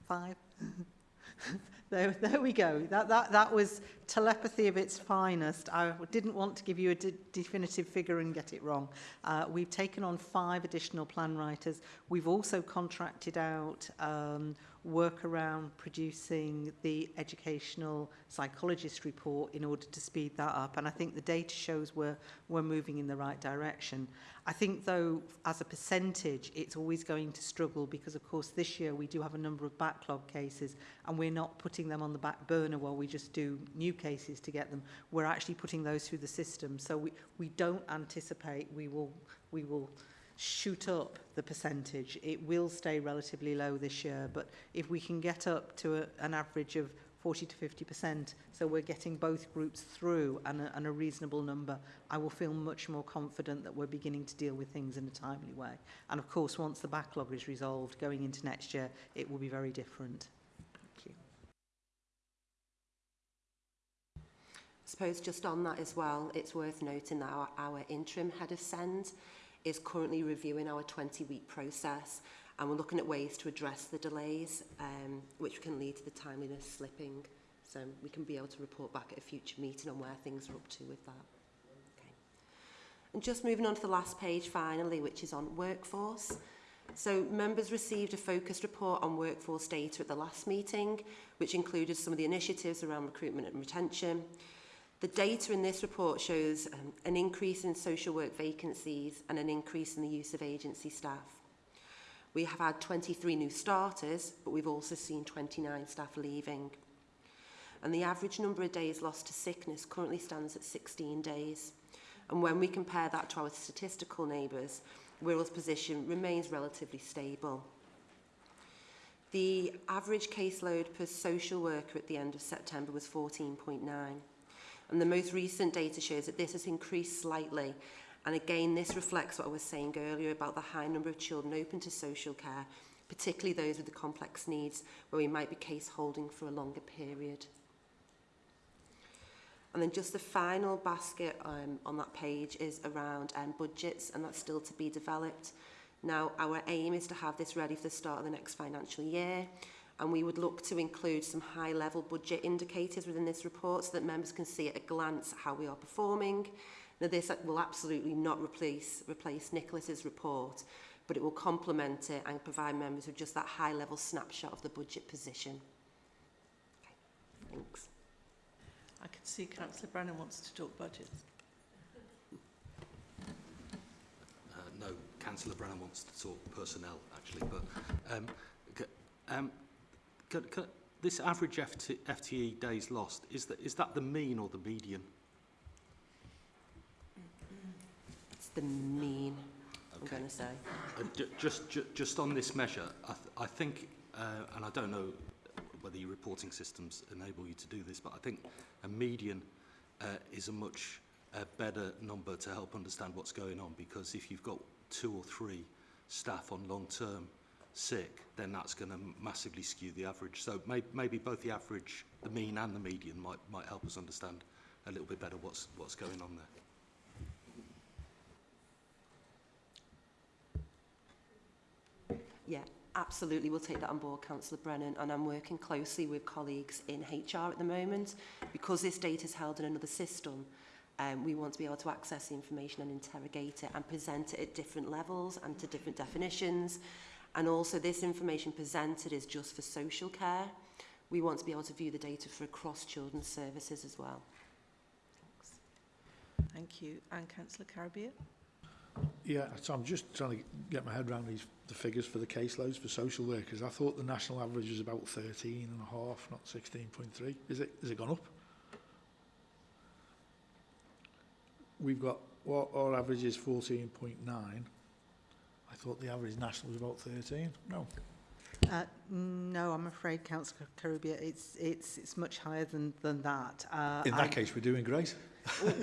Five? [LAUGHS] there, there we go. That, that, that was telepathy of its finest. I didn't want to give you a de definitive figure and get it wrong. Uh, we've taken on five additional plan writers. We've also contracted out um, work around producing the educational psychologist report in order to speed that up. And I think the data shows we're, we're moving in the right direction. I think, though, as a percentage, it's always going to struggle because, of course, this year we do have a number of backlog cases and we're not putting them on the back burner while we just do new cases to get them. We're actually putting those through the system. So we, we don't anticipate we will, we will shoot up the percentage. It will stay relatively low this year, but if we can get up to a, an average of 40 to 50%, so we're getting both groups through and a, and a reasonable number, I will feel much more confident that we're beginning to deal with things in a timely way. And of course, once the backlog is resolved going into next year, it will be very different. Thank you. I suppose just on that as well, it's worth noting that our, our interim head of SEND is currently reviewing our 20-week process and we're looking at ways to address the delays um, which can lead to the timeliness slipping. So we can be able to report back at a future meeting on where things are up to with that. Okay. And just moving on to the last page finally, which is on workforce. So members received a focused report on workforce data at the last meeting, which included some of the initiatives around recruitment and retention. The data in this report shows um, an increase in social work vacancies and an increase in the use of agency staff. We have had 23 new starters, but we've also seen 29 staff leaving. And the average number of days lost to sickness currently stands at 16 days. And when we compare that to our statistical neighbours, Wirral's position remains relatively stable. The average caseload per social worker at the end of September was 14.9. And the most recent data shows that this has increased slightly. And again, this reflects what I was saying earlier about the high number of children open to social care, particularly those with the complex needs where we might be case holding for a longer period. And then just the final basket um, on that page is around um, budgets, and that's still to be developed. Now, our aim is to have this ready for the start of the next financial year. And we would look to include some high-level budget indicators within this report so that members can see at a glance how we are performing. Now, this will absolutely not replace, replace Nicholas's report, but it will complement it and provide members with just that high-level snapshot of the budget position. Okay, thanks. I can see Councillor Brennan wants to talk budgets. Uh, no, Councillor Brennan wants to talk personnel, actually, but um, um, c- c- this average FT, FTE days lost, is that, is that the mean or the median? It's the mean, I'm going to say. Uh, ju- just, ju- just on this measure, I, th- I think, uh, and I don't know whether your reporting systems enable you to do this, but I think a median uh, is a much uh, better number to help understand what's going on because if you've got two or three staff on long-term sick, then that's going to massively skew the average. So may, maybe both the average, the mean and the median might, might help us understand a little bit better what's, what's going on there. Yeah, absolutely. We'll take that on board, Councillor Brennan, and I'm working closely with colleagues in HR at the moment. Because this data is held in another system, um, we want to be able to access the information and interrogate it and present it at different levels and to different definitions. And also this information presented is just for social care. We want to be able to view the data for across children's services as well. Thanks. Thank you. And Councillor Carubia? Yeah, so I'm just trying to get my head around these the figures for the caseloads for social workers. I thought the national average was about 13 and a half, not 16.3. Is it, has it gone up? We've got, what our average is 14.9. I thought the average national was about 13. No. Uh, mm, no, I'm afraid, Councillor Caribia, it's, it's, it's much higher than, than that. Uh, In that I, case, we're doing great.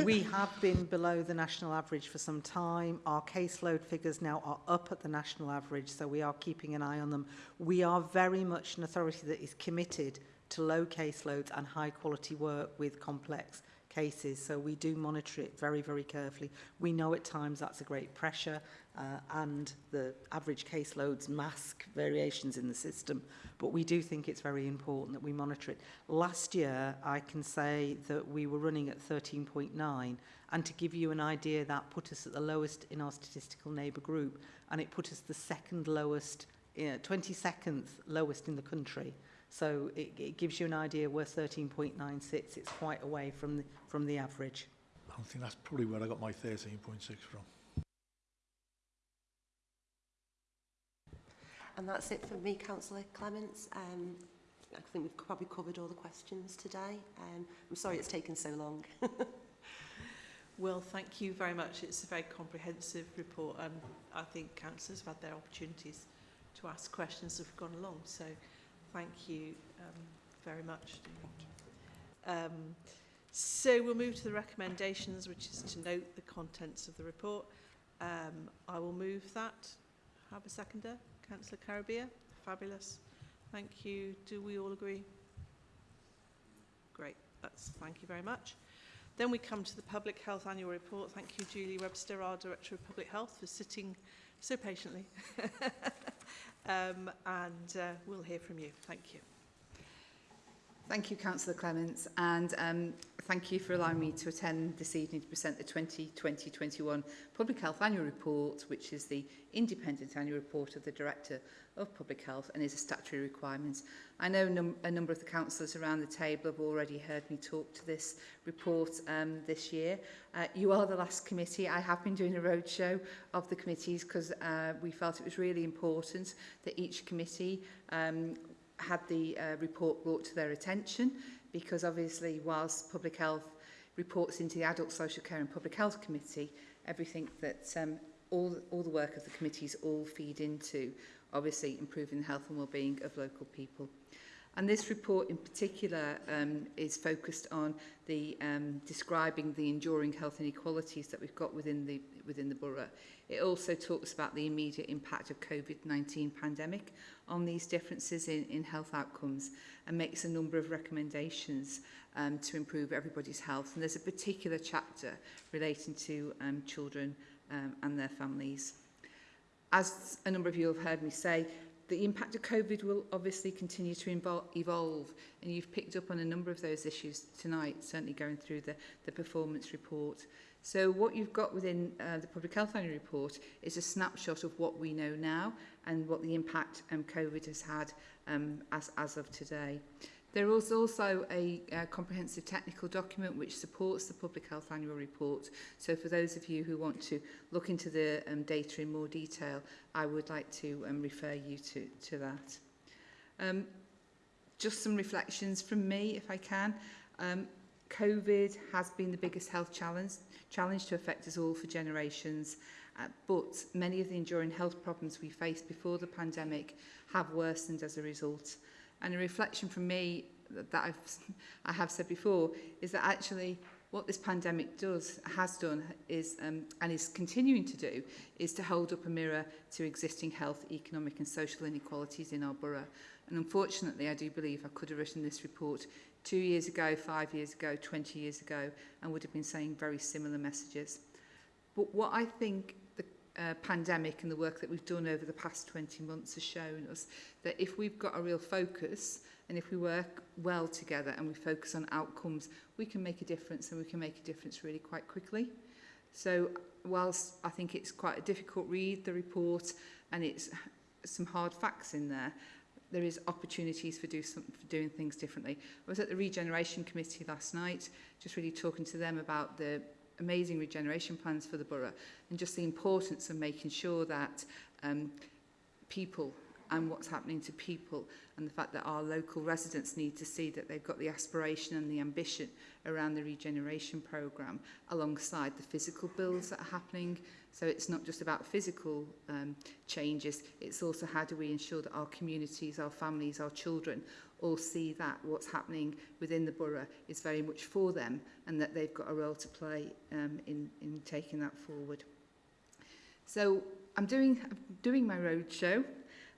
we [LAUGHS] have been below the national average for some time. Our caseload figures now are up at the national average, so we are keeping an eye on them. We are very much an authority that is committed to low caseloads and high quality work with complex cases. So we do monitor it very, very carefully. We know at times that's a great pressure uh, and the average caseloads mask variations in the system, but we do think it's very important that we monitor it. Last year, I can say that we were running at 13.9, and to give you an idea, that put us at the lowest in our statistical neighbour group, and it put us the second lowest, uh, 22nd lowest in the country. So it, it gives you an idea where 13.9 sits. It's quite away from the, from the average. I think that's probably where I got my 13.6 from. And that's it for me, Councillor Clements. Um, I think we've probably covered all the questions today. Um, I'm sorry it's taken so long. [LAUGHS] Well, thank you very much. It's a very comprehensive report and I think councillors have had their opportunities to ask questions as we've gone along. So thank you um, very much. Um, so we'll move to the recommendations, which is to note the contents of the report. Um, I will move that. Have a seconder. Councillor Carabia? Fabulous. Thank you. Do we all agree? Great. That's, thank you very much. Then we come to the Public Health Annual Report. Thank you, Julie Webster, our Director of Public Health, for sitting so patiently. [LAUGHS] um, and uh, we'll hear from you. Thank you. Thank you, Councillor Clements, and um, thank you for allowing me to attend this evening to present the 2020-21 Public Health Annual Report, which is the independent annual report of the Director of Public Health and is a statutory requirement. I know num a number of the councillors around the table have already heard me talk to this report um, this year. Uh, you are the last committee. I have been doing a roadshow of the committees because uh, we felt it was really important that each committee um, had the uh, report brought to their attention because obviously whilst public health reports into the Adult Social Care and Public Health Committee, everything that um, all, all the work of the committees all feed into, obviously improving the health and well-being of local people. And this report in particular um, is focused on the um, describing the enduring health inequalities that we've got within the, within the borough. It also talks about the immediate impact of COVID-19 pandemic on these differences in, in health outcomes and makes a number of recommendations um, to improve everybody's health. And there's a particular chapter relating to um, children um, and their families. As a number of you have heard me say, the impact of COVID will obviously continue to evolve, and you've picked up on a number of those issues tonight, certainly going through the, the performance report. So what you've got within uh, the Public Health Annual Report is a snapshot of what we know now and what the impact um, COVID has had um, as, as of today. There is also a, a comprehensive technical document which supports the Public Health Annual Report. So for those of you who want to look into the um, data in more detail, I would like to um, refer you to, to that. Um, just some reflections from me, if I can. Um, COVID has been the biggest health challenge, challenge to affect us all for generations, uh, but many of the enduring health problems we faced before the pandemic have worsened as a result. And a reflection from me that, that I've, I have said before is that actually what this pandemic does, has done, is um, and is continuing to do, is to hold up a mirror to existing health, economic and social inequalities in our borough. And unfortunately, I do believe I could have written this report two years ago, five years ago, 20 years ago, and would have been saying very similar messages. But what I think uh, pandemic and the work that we've done over the past 20 months has shown us that if we've got a real focus and if we work well together and we focus on outcomes, we can make a difference and we can make a difference really quite quickly. So whilst I think it's quite a difficult read, the report, and it's some hard facts in there, there is opportunities for, do some, for doing things differently. I was at the Regeneration Committee last night, just really talking to them about the amazing regeneration plans for the borough and just the importance of making sure that um, people and what's happening to people and the fact that our local residents need to see that they've got the aspiration and the ambition around the regeneration programme alongside the physical builds that are happening. So it's not just about physical um, changes, it's also how do we ensure that our communities, our families, our children all see that what's happening within the borough is very much for them and that they've got a role to play um, in, in taking that forward. So I'm doing, I'm doing my road show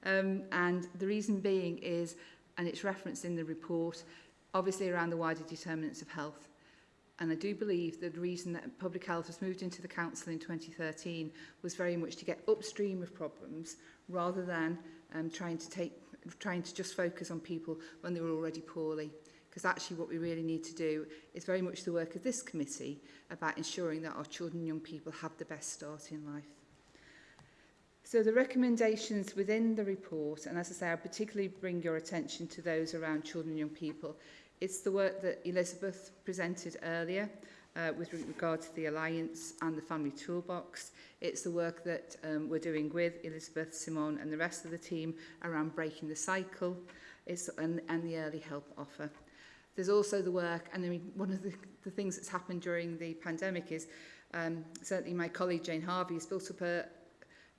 um, and the reason being is, and it's referenced in the report, obviously around the wider determinants of health. And I do believe that the reason that public health was moved into the council in 2013 was very much to get upstream of problems rather than um, trying to take trying to just focus on people when they were already poorly. Because actually what we really need to do is very much the work of this committee about ensuring that our children and young people have the best start in life. So the recommendations within the report, and as I say, I particularly bring your attention to those around children and young people, it's the work that Elizabeth presented earlier, uh, with regard to the Alliance and the Family Toolbox. It's the work that um, we're doing with Elizabeth Simon and the rest of the team around breaking the cycle it's, and, and the early help offer. There's also the work, and I mean, one of the, the things that's happened during the pandemic is um, certainly my colleague Jane Harvey has built up a,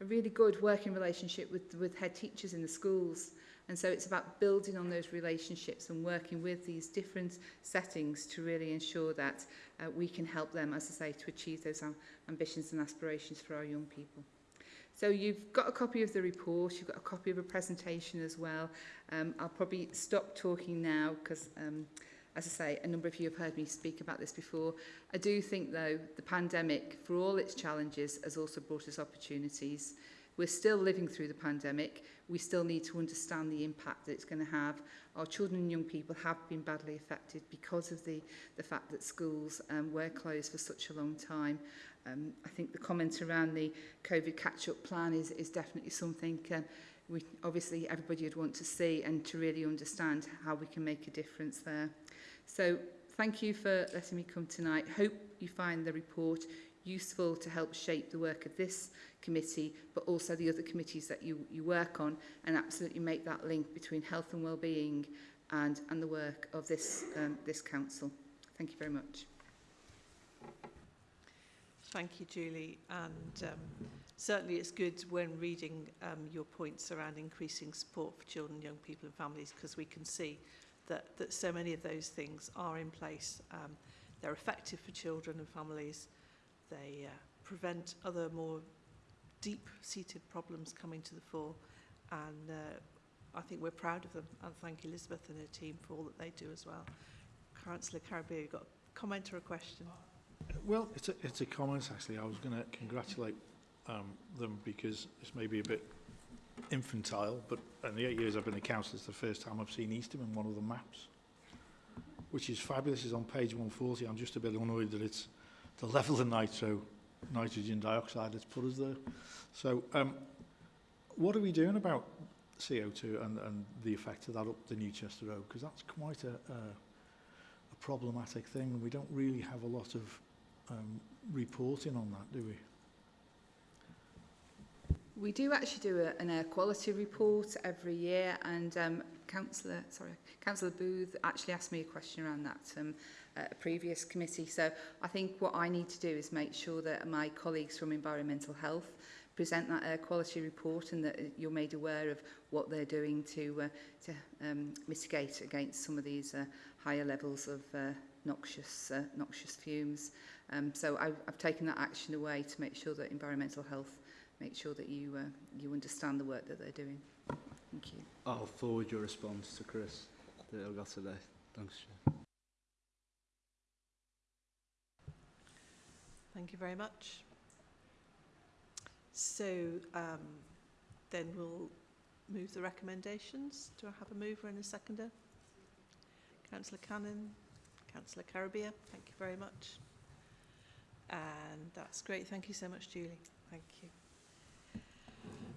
a really good working relationship with, with head teachers in the schools And so it's about building on those relationships and working with these different settings to really ensure that uh, we can help them, as I say, to achieve those ambitions and aspirations for our young people. So you've got a copy of the report, you've got a copy of a presentation as well. Um, I'll probably stop talking now because, um, as I say, a number of you have heard me speak about this before. I do think, though, the pandemic, for all its challenges, has also brought us opportunities. We're still living through the pandemic. We still need to understand the impact that it's going to have. Our children and young people have been badly affected because of the, the fact that schools um, were closed for such a long time. Um, I think the comment around the COVID catch-up plan is, is definitely something um, we obviously everybody would want to see and to really understand how we can make a difference there. So thank you for letting me come tonight. Hope you find the report useful to help shape the work of this committee, but also the other committees that you, you work on, and absolutely make that link between health and well-being and, and the work of this, um, this council. Thank you very much. Thank you, Julie. And um, certainly it's good when reading um, your points around increasing support for children, young people and families, because we can see that, that so many of those things are in place. Um, they're effective for children and families. They uh, prevent other more deep-seated problems coming to the fore and uh, I think we're proud of them and thank Elizabeth and her team for all that they do as well. Councillor Carabeo, you've got a comment or a question? Well, it's a, it's a comment actually. I was going to congratulate um, them because this may be a bit infantile, but in the eight years I've been a councillor, it's the first time I've seen Eastham in one of the maps, which is fabulous. It's on page 140. I'm just a bit annoyed that it's the level of nitro nitrogen dioxide that's put us there. So um, what are we doing about CO2 and, and the effect of that up the Newchester Road? Because that's quite a, a, a problematic thing. We don't really have a lot of um, reporting on that, do we? We do actually do a, an air quality report every year and um, Councillor, sorry, Councillor Booth actually asked me a question around that um, at a previous committee. So I think what I need to do is make sure that my colleagues from environmental health present that air quality report and that uh, you're made aware of what they're doing to, uh, to um, mitigate against some of these uh, higher levels of uh, noxious, uh, noxious fumes. Um, so I, I've taken that action away to make sure that environmental health make sure that you, uh, you understand the work that they're doing. Thank you. I'll forward your response to Chris that I got today. Thanks, Chair. Thank you very much. So um, then we'll move the recommendations. Do I have a mover and a seconder? Councillor Cannon, Councillor Carubia, thank you very much. And that's great. Thank you so much, Julie. Thank you.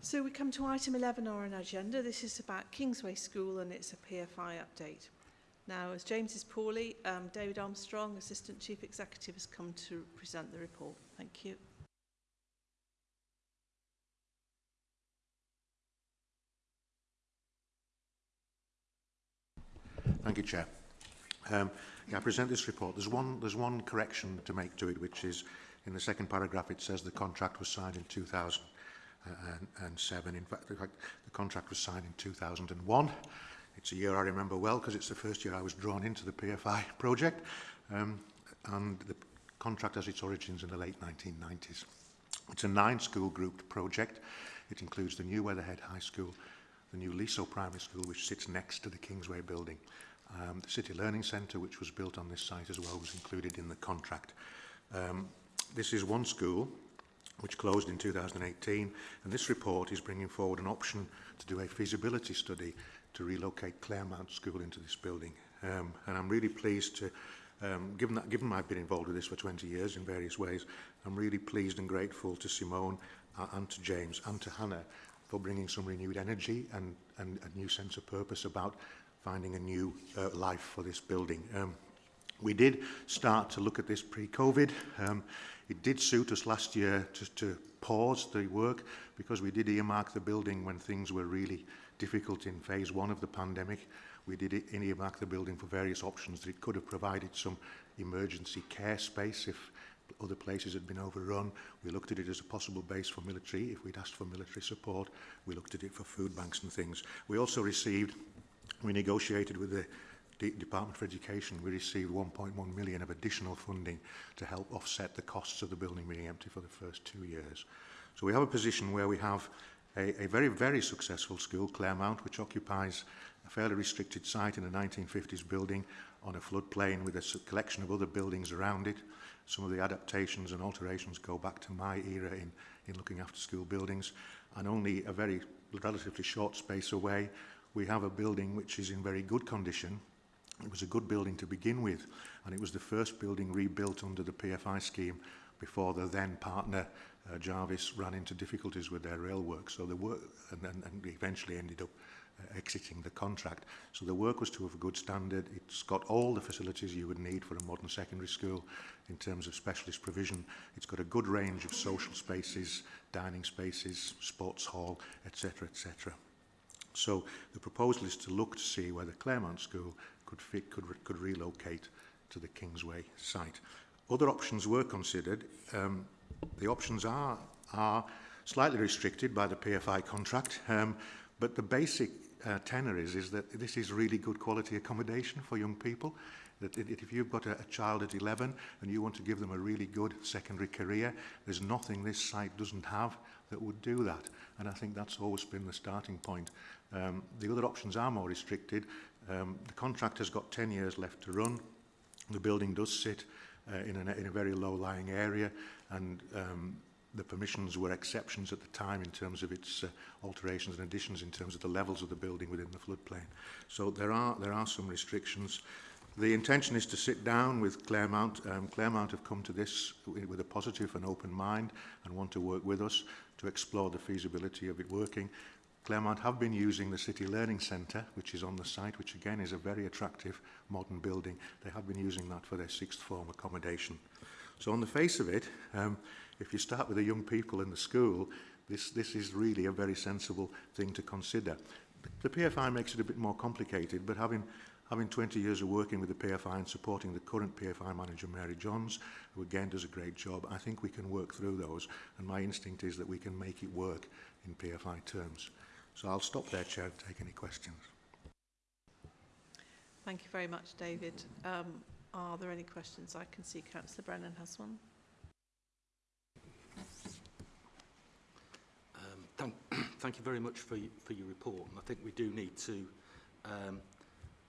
So we come to item 11 on our agenda. This is about Kingsway School and it's a PFI update. Now, as James is poorly, um, David Armstrong, Assistant Chief Executive, has come to present the report. Thank you. Thank you, Chair. Um, yeah, I present this report. There's one, there's one correction to make to it, which is in the second paragraph it says the contract was signed in and, and seven. In fact, the, the contract was signed in 2001. It's a year I remember well because it's the first year I was drawn into the PFI project. Um, and the contract has its origins in the late 1990s. It's a nine-school grouped project. It includes the new Weatherhead High School, the new Liso Primary School, which sits next to the Kingsway building. Um, the City Learning Centre, which was built on this site as well, was included in the contract. Um, this is one school which closed in 2018, and this report is bringing forward an option to do a feasibility study to relocate Claremont School into this building. Um, and I'm really pleased to, um, given that, given I've been involved with this for 20 years in various ways, I'm really pleased and grateful to Simone uh, and to James and to Hannah for bringing some renewed energy and, and a new sense of purpose about finding a new uh, life for this building. Um, we did start to look at this pre-COVID. Um, It did suit us last year to, to pause the work because we did earmark the building when things were really difficult in phase one of the pandemic. We did e-, earmark the building for various options that it could have provided some emergency care space if other places had been overrun. We looked at it as a possible base for military if we'd asked for military support. We looked at it for food banks and things. We also received, we negotiated with the the Department for Education, we received 1.1 million of additional funding to help offset the costs of the building being empty for the first two years. So we have a position where we have a, a very, very successful school, Claremont, which occupies a fairly restricted site in a 1950s building on a floodplain with a collection of other buildings around it. Some of the adaptations and alterations go back to my era in, in looking after school buildings. And only a very relatively short space away, we have a building which is in very good condition, It was a good building to begin with, and it was the first building rebuilt under the PFI scheme before the then partner uh, Jarvis ran into difficulties with their rail work. So the work, and, and, and eventually ended up uh, exiting the contract. So the work was to a good standard. It's got all the facilities you would need for a modern secondary school in terms of specialist provision. It's got a good range of social spaces, dining spaces, sports hall, etc., etc. So the proposal is to look to see whether Claremont School could, fit, could, could relocate to the Kingsway site. Other options were considered. Um, the options are, are slightly restricted by the PFI contract, um, but the basic uh, tenor is, is that this is really good quality accommodation for young people. That if you've got a, a child at 11 and you want to give them a really good secondary career, there's nothing this site doesn't have that would do that. And I think that's always been the starting point. Um, the other options are more restricted. Um, the contract has got 10 years left to run. The building does sit uh, in, an, in a very low-lying area and um, the permissions were exceptions at the time in terms of its uh, alterations and additions in terms of the levels of the building within the floodplain. So there are, there are some restrictions. The intention is to sit down with Claremont. Um, Claremont have come to this with a positive and open mind and want to work with us to explore the feasibility of it working. Claremont have been using the City Learning Centre, which is on the site, which again is a very attractive modern building. They have been using that for their sixth form accommodation. So on the face of it, um, if you start with the young people in the school, this, this is really a very sensible thing to consider. The PFI makes it a bit more complicated, but having having 20 years of working with the PFI and supporting the current PFI manager, Mary Johns, who again does a great job, I think we can work through those. And my instinct is that we can make it work in PFI terms. So I'll stop there, Chair, and take any questions. Thank you very much, David. Um, are there any questions? I can see Councillor Brennan has one. Um, thank, [CLEARS THROAT] thank you very much for, for your report. And I think we do need to um,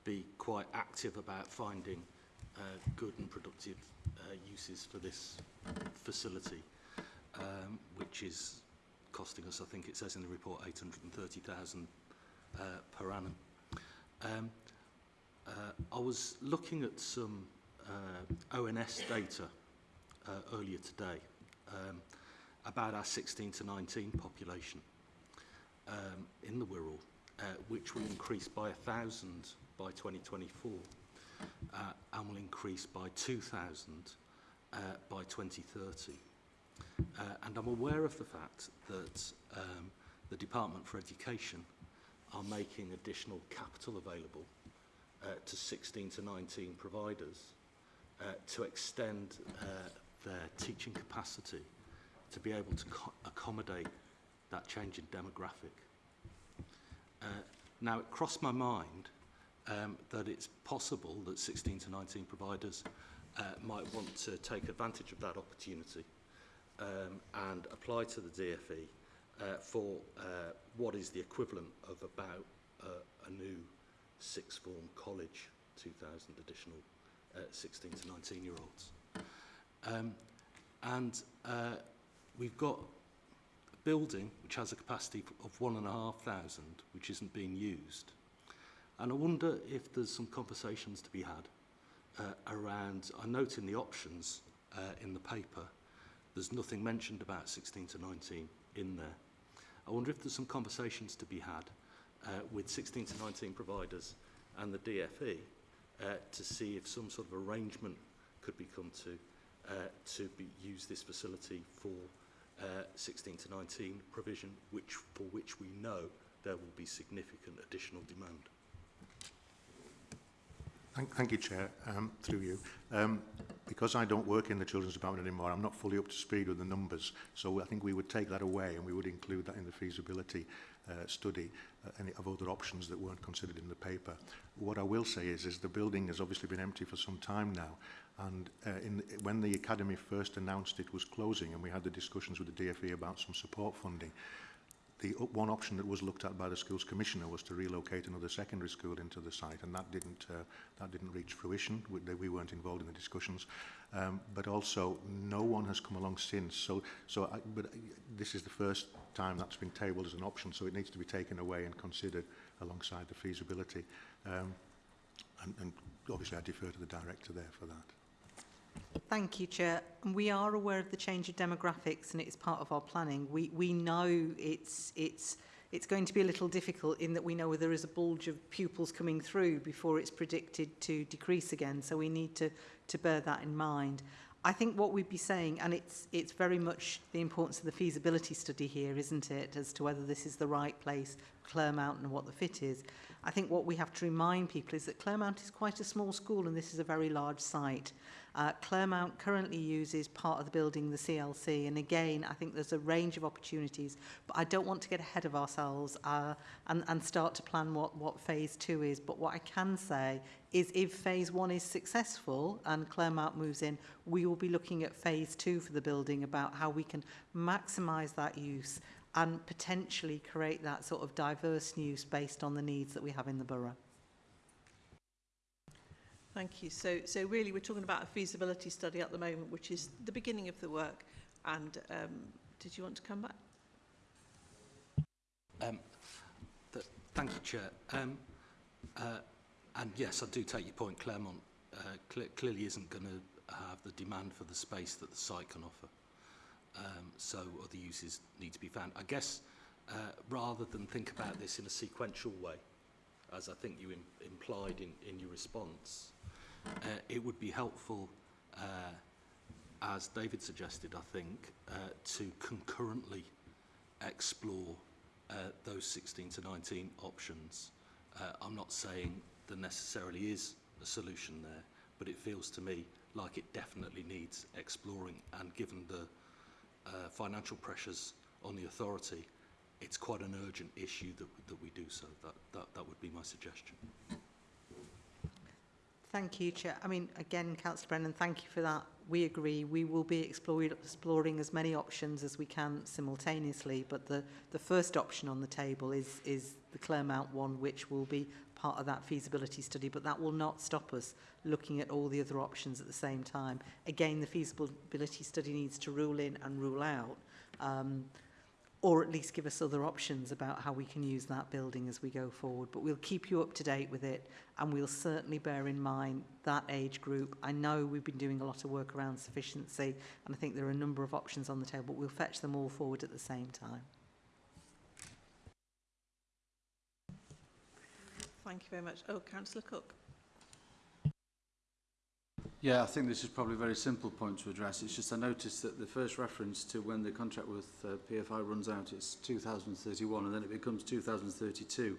be quite active about finding uh, good and productive uh, uses for this facility, um, which is costing us, I think it says in the report, 830,000 uh, per annum. Um, uh, I was looking at some uh, ONS data uh, earlier today. Um, about our 16 to 19 population um, in the Wirral, which will increase by 1,000 by 2024 uh, and will increase by 2,000 uh, by 2030. Uh, and I'm aware of the fact that um, the Department for Education are making additional capital available uh, to 16 to 19 providers uh, to extend uh, their teaching capacity to be able to accommodate that change in demographic. Uh, now, it crossed my mind um, that it's possible that 16 to 19 providers uh, might want to take advantage of that opportunity um, and apply to the DFE uh, for uh, what is the equivalent of about uh, a new sixth form college, 2,000 additional uh, 16 to 19 year olds. Um, and uh, we've got a building which has a capacity of one and a half thousand, which isn't being used. And I wonder if there's some conversations to be had uh, around, I note in the options uh, in the paper, there's nothing mentioned about 16 to 19 in there. I wonder if there's some conversations to be had uh, with 16 to 19 providers and the DFE uh, to see if some sort of arrangement could be come to uh, to be, use this facility for uh, 16 to 19 provision, which for which we know there will be significant additional demand. Thank, thank you, Chair, um, through you. Um, because I don't work in the Children's Department anymore, I'm not fully up to speed with the numbers. So I think we would take that away and we would include that in the feasibility uh, study uh, any of other options that weren't considered in the paper. What I will say is, is the building has obviously been empty for some time now. And uh, in, when the Academy first announced it was closing and we had the discussions with the DFE about some support funding, the one option that was looked at by the schools commissioner was to relocate another secondary school into the site, and that didn't uh, that didn't reach fruition. We, we weren't involved in the discussions, um, but also no one has come along since. So, so I, but this is the first time that's been tabled as an option, so it needs to be taken away and considered alongside the feasibility. Um, and, and obviously, I defer to the director there for that. Thank you, Chair. We are aware of the change of demographics and it's part of our planning. We, we know it's, it's, it's going to be a little difficult in that we know there is a bulge of pupils coming through before it's predicted to decrease again. So we need to, to bear that in mind. I think what we'd be saying, and it's, it's very much the importance of the feasibility study here, isn't it, as to whether this is the right place, Claremont and what the fit is. I think what we have to remind people is that Claremont is quite a small school and this is a very large site. Uh, Claremont currently uses part of the building, the CLC, and again, I think there's a range of opportunities, but I don't want to get ahead of ourselves uh, and, and start to plan what, what phase two is. But what I can say is if phase one is successful and Claremont moves in, we will be looking at phase two for the building about how we can maximise that use and potentially create that sort of diverse use based on the needs that we have in the borough. Thank you. So, so really, we're talking about a feasibility study at the moment, which is the beginning of the work. And um, did you want to come back? Um, th thank you, Chair. Um, uh, and yes, I do take your point. Claremont uh, cl clearly isn't going to have the demand for the space that the site can offer. Um, so other uses need to be found. I guess uh, rather than think about this in a sequential way, as I think you Im implied in, in your response, uh, it would be helpful, uh, as David suggested, I think, uh, to concurrently explore uh, those 16 to 19 options. Uh, I'm not saying there necessarily is a solution there, but it feels to me like it definitely needs exploring and given the uh, financial pressures on the authority, it's quite an urgent issue that, that we do so. That, that, that would be my suggestion. Thank you, Chair. I mean, again, Councillor Brennan, thank you for that. We agree. We will be exploring as many options as we can simultaneously, but the, the first option on the table is, is the Claremont one, which will be part of that feasibility study, but that will not stop us looking at all the other options at the same time. Again, the feasibility study needs to rule in and rule out, um, or at least give us other options about how we can use that building as we go forward. But we'll keep you up to date with it, and we'll certainly bear in mind that age group. I know we've been doing a lot of work around sufficiency, and I think there are a number of options on the table, but we'll fetch them all forward at the same time. Thank you very much. Oh, Councillor Cook. Yeah, I think this is probably a very simple point to address. It's just I noticed that the first reference to when the contract with uh, PFI runs out is 2031 and then it becomes 2032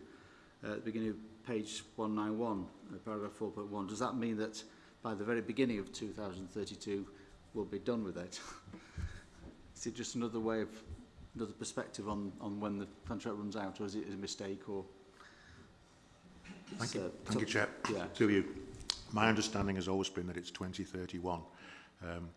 uh, at the beginning of page 191, uh, paragraph 4.1. Does that mean that by the very beginning of 2032 we'll be done with it? [LAUGHS] is it just another way of, another perspective on, on when the contract runs out or is it a mistake or... Thank you, Thank you Chair. Yeah. To you. My understanding has always been that it's 2031. Um,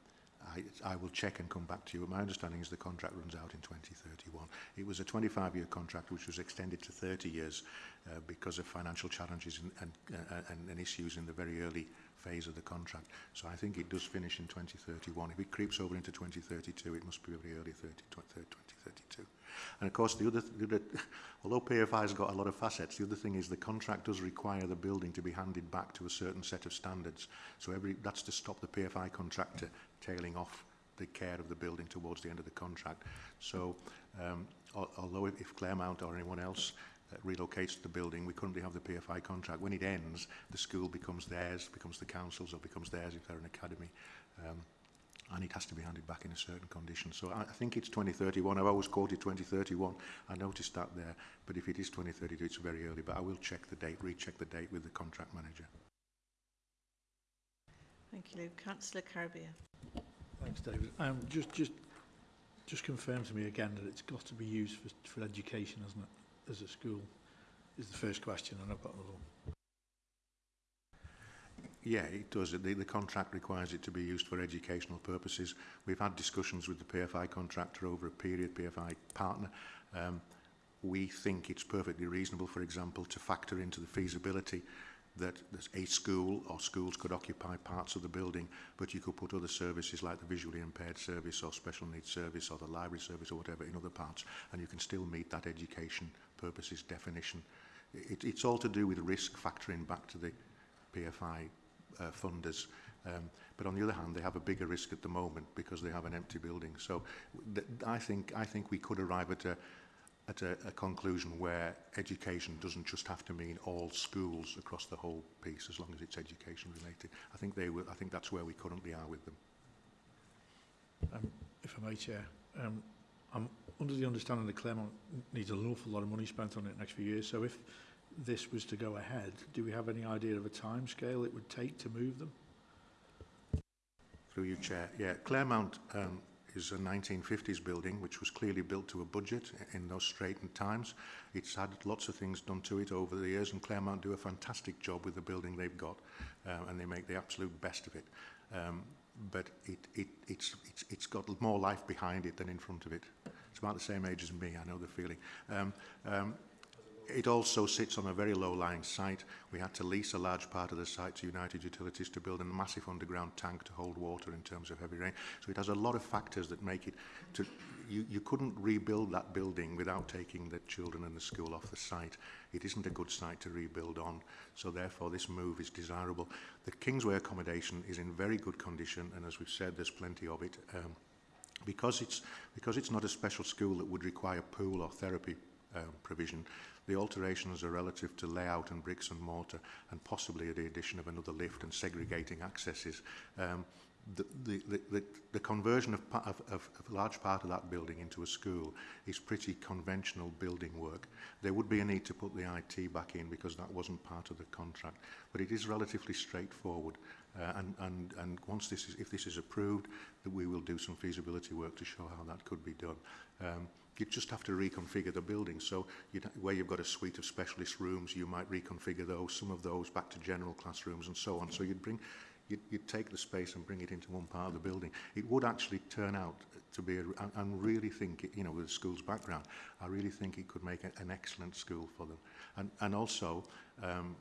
I, I will check and come back to you. But my understanding is the contract runs out in 2031. It was a 25-year contract which was extended to 30 years uh, because of financial challenges and, and, uh, and, and issues in the very early phase of the contract. So I think it does finish in 2031. If it creeps over into 2032, it must be very early 30, 2032. And of course, the other, the other [LAUGHS] although PFI has got a lot of facets, the other thing is the contract does require the building to be handed back to a certain set of standards. So every, that's to stop the PFI contractor tailing off the care of the building towards the end of the contract. So um, al although if, if Claremont or anyone else uh, relocates the building. We currently have the PFI contract. When it ends, the school becomes theirs, becomes the council's, or becomes theirs if they're an academy. Um, and it has to be handed back in a certain condition. So I, I think it's 2031. I've always quoted 2031. I noticed that there. But if it is 2032, it's very early. But I will check the date, recheck the date with the contract manager. Thank you, Luke. Councillor Caribbean. Thanks, David. Um, just, just, just confirm to me again that it's got to be used for, for education, hasn't it, as a school? Is the first question, and I've got another one yeah, it does. The, the contract requires it to be used for educational purposes. We've had discussions with the PFI contractor over a period, PFI partner. Um, we think it's perfectly reasonable, for example, to factor into the feasibility that a school or schools could occupy parts of the building, but you could put other services like the visually impaired service or special needs service or the library service or whatever in other parts, and you can still meet that education purposes definition. It, it's all to do with risk factoring back to the PFI uh, funders. Um, but on the other hand, they have a bigger risk at the moment because they have an empty building. So th I think I think we could arrive at a at a, a conclusion where education doesn't just have to mean all schools across the whole piece, as long as it's education related. I think they will. I think that's where we currently are with them. Um, if I may, Chair, um, I'm under the understanding that Claremont needs an awful lot of money spent on it next few years. So if this was to go ahead, do we have any idea of a timescale it would take to move them? Through you, Chair. Yeah, Claremont um, is a 1950s building which was clearly built to a budget in those straitened times. It's had lots of things done to it over the years and Claremont do a fantastic job with the building they've got uh, and they make the absolute best of it. Um, but it, it, it's, it's, it's got more life behind it than in front of it. It's about the same age as me, I know the feeling. Um, um, It also sits on a very low-lying site. We had to lease a large part of the site to United Utilities to build a massive underground tank to hold water in terms of heavy rain. So it has a lot of factors that make it... To, you, you couldn't rebuild that building without taking the children and the school off the site. It isn't a good site to rebuild on, so therefore this move is desirable. The Kingsway accommodation is in very good condition, and as we've said, there's plenty of it. Um, because it's because it's not a special school that would require pool or therapy um, provision The alterations are relative to layout and bricks and mortar and possibly the addition of another lift and segregating accesses. Um, the, the, the, the conversion of, of, of a large part of that building into a school is pretty conventional building work. There would be a need to put the IT back in because that wasn't part of the contract, but it is relatively straightforward. Uh, and, and, and once this is, if this is approved, that we will do some feasibility work to show how that could be done. Um, you just have to reconfigure the building. So you where you've got a suite of specialist rooms, you might reconfigure those, some of those back to general classrooms and so on. So you'd bring, you'd, you'd take the space and bring it into one part of the building. It would actually turn out to be, a, I, I really think, it, you know, with the school's background, I really think it could make a, an excellent school for them. And, and also, um,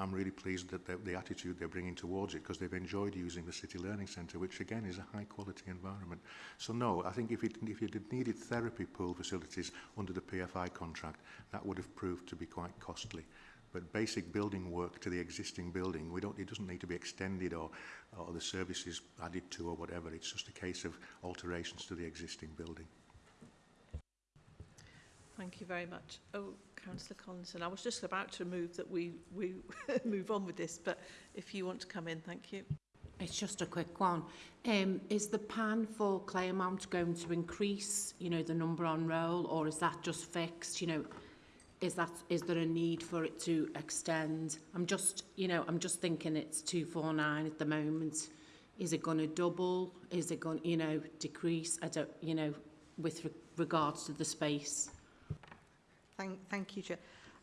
I'm really pleased that the, the attitude they're bringing towards it because they've enjoyed using the City Learning Centre, which again is a high quality environment. So no, I think if it, if it had needed therapy pool facilities under the PFI contract, that would have proved to be quite costly. But basic building work to the existing building, we don't, it doesn't need to be extended or, or the services added to or whatever. It's just a case of alterations to the existing building. Thank you very much. Oh, Councillor Collinson, I was just about to move that we, we [LAUGHS] move on with this, but if you want to come in, thank you. It's just a quick one. Um, is the pan for clay amount going to increase, you know, the number on roll, or is that just fixed? You know, is that is there a need for it to extend? I'm just, you know, I'm just thinking it's 249 at the moment. Is it going to double? Is it going, you know, decrease? I don't, you know, with re regards to the space. Thank, thank you, Chair.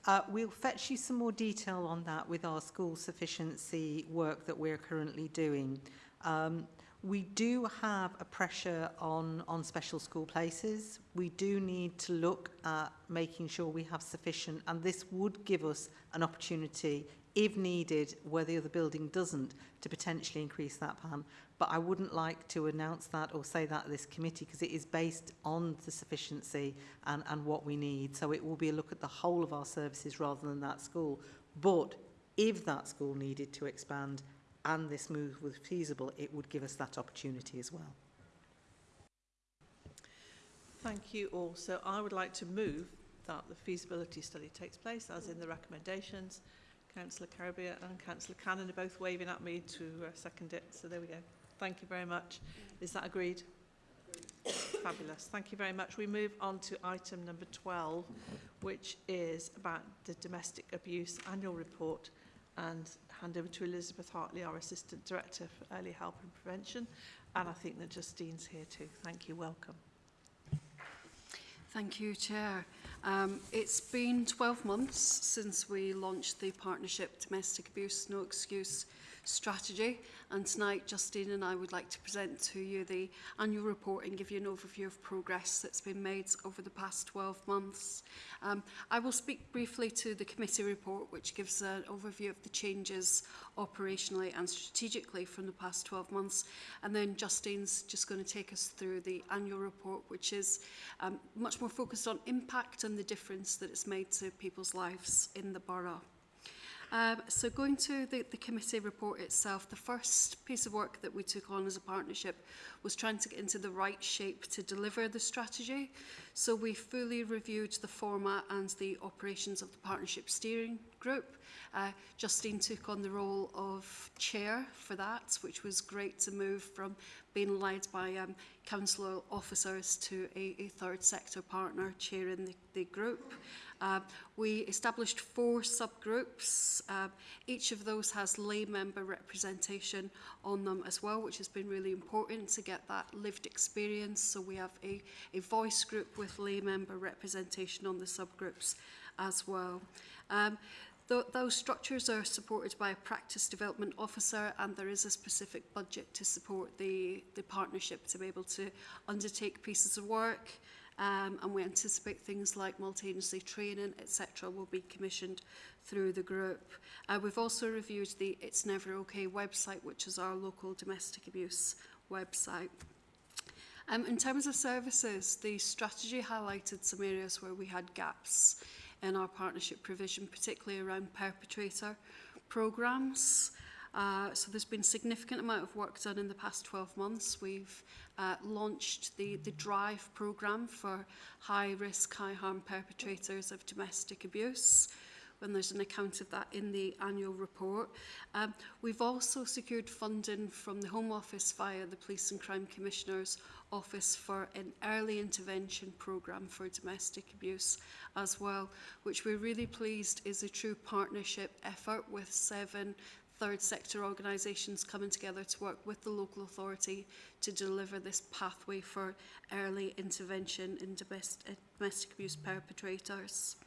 Uh, we'll fetch you some more detail on that with our school sufficiency work that we're currently doing. Um, we do have a pressure on, on special school places. We do need to look at making sure we have sufficient, and this would give us an opportunity, if needed, where the other building doesn't, to potentially increase that plan. But I wouldn't like to announce that or say that at this committee because it is based on the sufficiency and, and what we need. So it will be a look at the whole of our services rather than that school. But if that school needed to expand and this move was feasible, it would give us that opportunity as well. Thank you all. So I would like to move that the feasibility study takes place as in the recommendations. Councillor Carubia and Councillor Cannon are both waving at me to uh, second it. So there we go. Thank you very much. Is that agreed? Fabulous. Thank you very much. We move on to item number 12, which is about the domestic abuse annual report and hand over to Elizabeth Hartley, our Assistant Director for Early Help and Prevention. And I think that Justine's here too. Thank you. Welcome. Thank you, Chair. Um, it's been 12 months since we launched the Partnership Domestic Abuse No Excuse strategy. And tonight, Justine and I would like to present to you the annual report and give you an overview of progress that's been made over the past 12 months. Um, I will speak briefly to the committee report, which gives an overview of the changes operationally and strategically from the past 12 months. And then Justine's just going to take us through the annual report, which is um, much more focused on impact and the difference that it's made to people's lives in the borough. Um, so going to the, the committee report itself, the first piece of work that we took on as a partnership was trying to get into the right shape to deliver the strategy. So we fully reviewed the format and the operations of the partnership steering group. Uh, Justine took on the role of chair for that, which was great to move from being led by um, council officers to a, a third sector partner chairing the, the group. Uh, we established four subgroups. Uh, each of those has lay member representation on them as well, which has been really important to get that lived experience. So we have a, a voice group with lay member representation on the subgroups as well. Um, Th those structures are supported by a practice development officer and there is a specific budget to support the, the partnership to be able to undertake pieces of work um, and we anticipate things like multi-agency training, etc., will be commissioned through the group. Uh, we've also reviewed the It's Never Okay website, which is our local domestic abuse website. Um, in terms of services, the strategy highlighted some areas where we had gaps in our partnership provision, particularly around perpetrator programmes. Uh, so there's been significant amount of work done in the past 12 months. We've uh, launched the, the DRIVE programme for high risk, high harm perpetrators of domestic abuse when there's an account of that in the annual report. Um, we've also secured funding from the Home Office via the Police and Crime Commissioner's Office for an early intervention programme for domestic abuse as well, which we're really pleased is a true partnership effort with seven third sector organisations coming together to work with the local authority to deliver this pathway for early intervention in uh, domestic abuse perpetrators.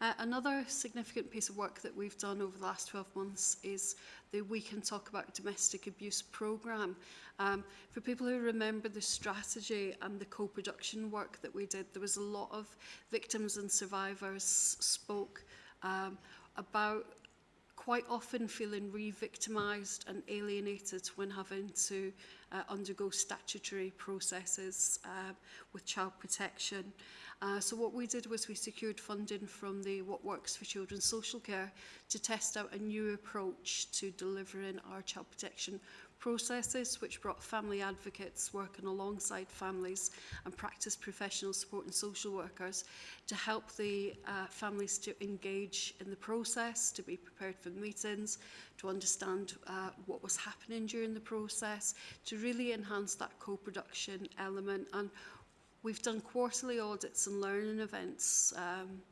Uh, another significant piece of work that we've done over the last 12 months is the We Can Talk About Domestic Abuse programme. Um, for people who remember the strategy and the co-production work that we did, there was a lot of victims and survivors spoke um, about quite often feeling re-victimised and alienated when having to uh, undergo statutory processes uh, with child protection. Uh, so what we did was we secured funding from the What Works for Children Social Care to test out a new approach to delivering our child protection processes which brought family advocates working alongside families and practice professional support and social workers to help the uh, families to engage in the process, to be prepared for meetings, to understand uh, what was happening during the process, to really enhance that co-production element. And we've done quarterly audits and learning events um,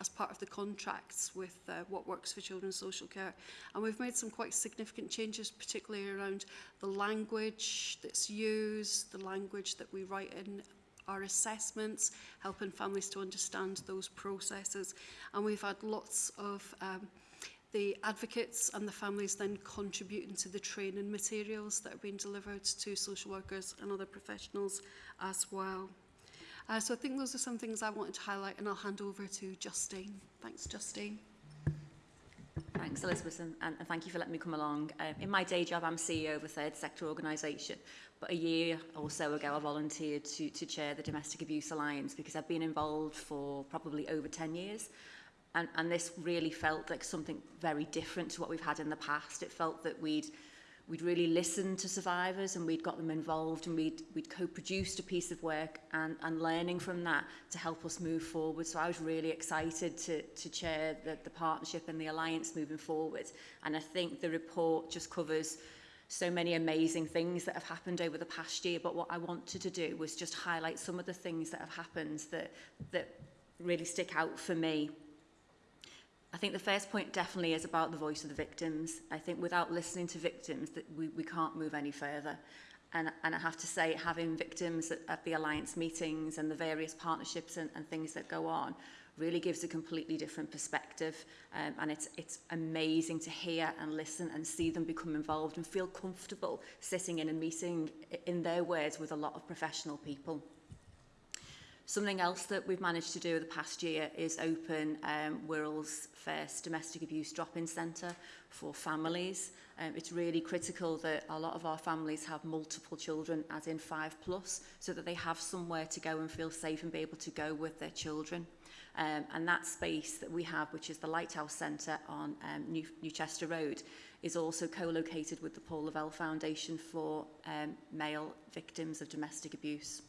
as part of the contracts with uh, what works for children's social care. And we've made some quite significant changes, particularly around the language that's used, the language that we write in our assessments, helping families to understand those processes. And we've had lots of um, the advocates and the families then contributing to the training materials that are being delivered to social workers and other professionals as well. Uh, so I think those are some things I wanted to highlight and I'll hand over to Justine. Thanks, Justine. Thanks, Elizabeth, and, and thank you for letting me come along. Um, in my day job, I'm CEO of a third sector organisation, but a year or so ago, I volunteered to, to chair the Domestic Abuse Alliance because I've been involved for probably over 10 years. And, and this really felt like something very different to what we've had in the past. It felt that we'd we'd really listened to survivors and we'd got them involved and we'd, we'd co-produced a piece of work and, and learning from that to help us move forward. So I was really excited to, to chair the, the partnership and the alliance moving forward. And I think the report just covers so many amazing things that have happened over the past year. But what I wanted to do was just highlight some of the things that have happened that, that really stick out for me I think the first point definitely is about the voice of the victims. I think without listening to victims, that we, we can't move any further. And, and I have to say, having victims at, at the Alliance meetings and the various partnerships and, and things that go on really gives a completely different perspective. Um, and it's, it's amazing to hear and listen and see them become involved and feel comfortable sitting in a meeting, in their words, with a lot of professional people. Something else that we've managed to do over the past year is open um, Wirral's first domestic abuse drop-in centre for families. Um, it's really critical that a lot of our families have multiple children, as in five plus, so that they have somewhere to go and feel safe and be able to go with their children. Um, and that space that we have, which is the Lighthouse Centre on um, New Newchester Road, is also co-located with the Paul Lavelle Foundation for um, male victims of domestic abuse.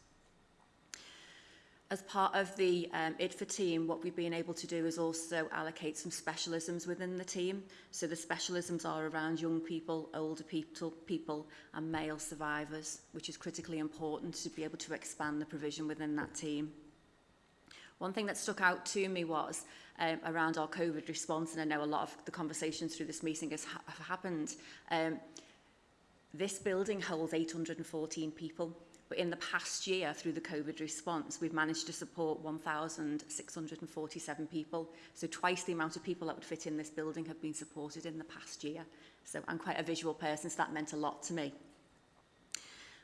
As part of the um, IDFA team, what we've been able to do is also allocate some specialisms within the team. So the specialisms are around young people, older people, people and male survivors, which is critically important to be able to expand the provision within that team. One thing that stuck out to me was um, around our COVID response, and I know a lot of the conversations through this meeting has ha have happened. Um, this building holds 814 people but in the past year, through the COVID response, we've managed to support 1,647 people. So twice the amount of people that would fit in this building have been supported in the past year. So I'm quite a visual person, so that meant a lot to me.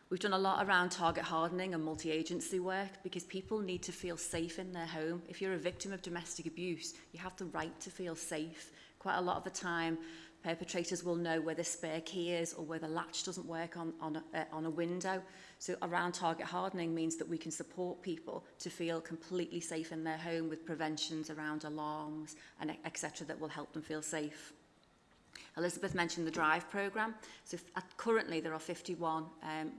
We've done a lot around target hardening and multi-agency work because people need to feel safe in their home. If you're a victim of domestic abuse, you have the right to feel safe. Quite a lot of the time, perpetrators will know where the spare key is or where the latch doesn't work on, on, a, uh, on a window. So around target hardening means that we can support people to feel completely safe in their home with preventions around alarms and etc that will help them feel safe. Elizabeth mentioned the DRIVE programme. So currently there are 51 um,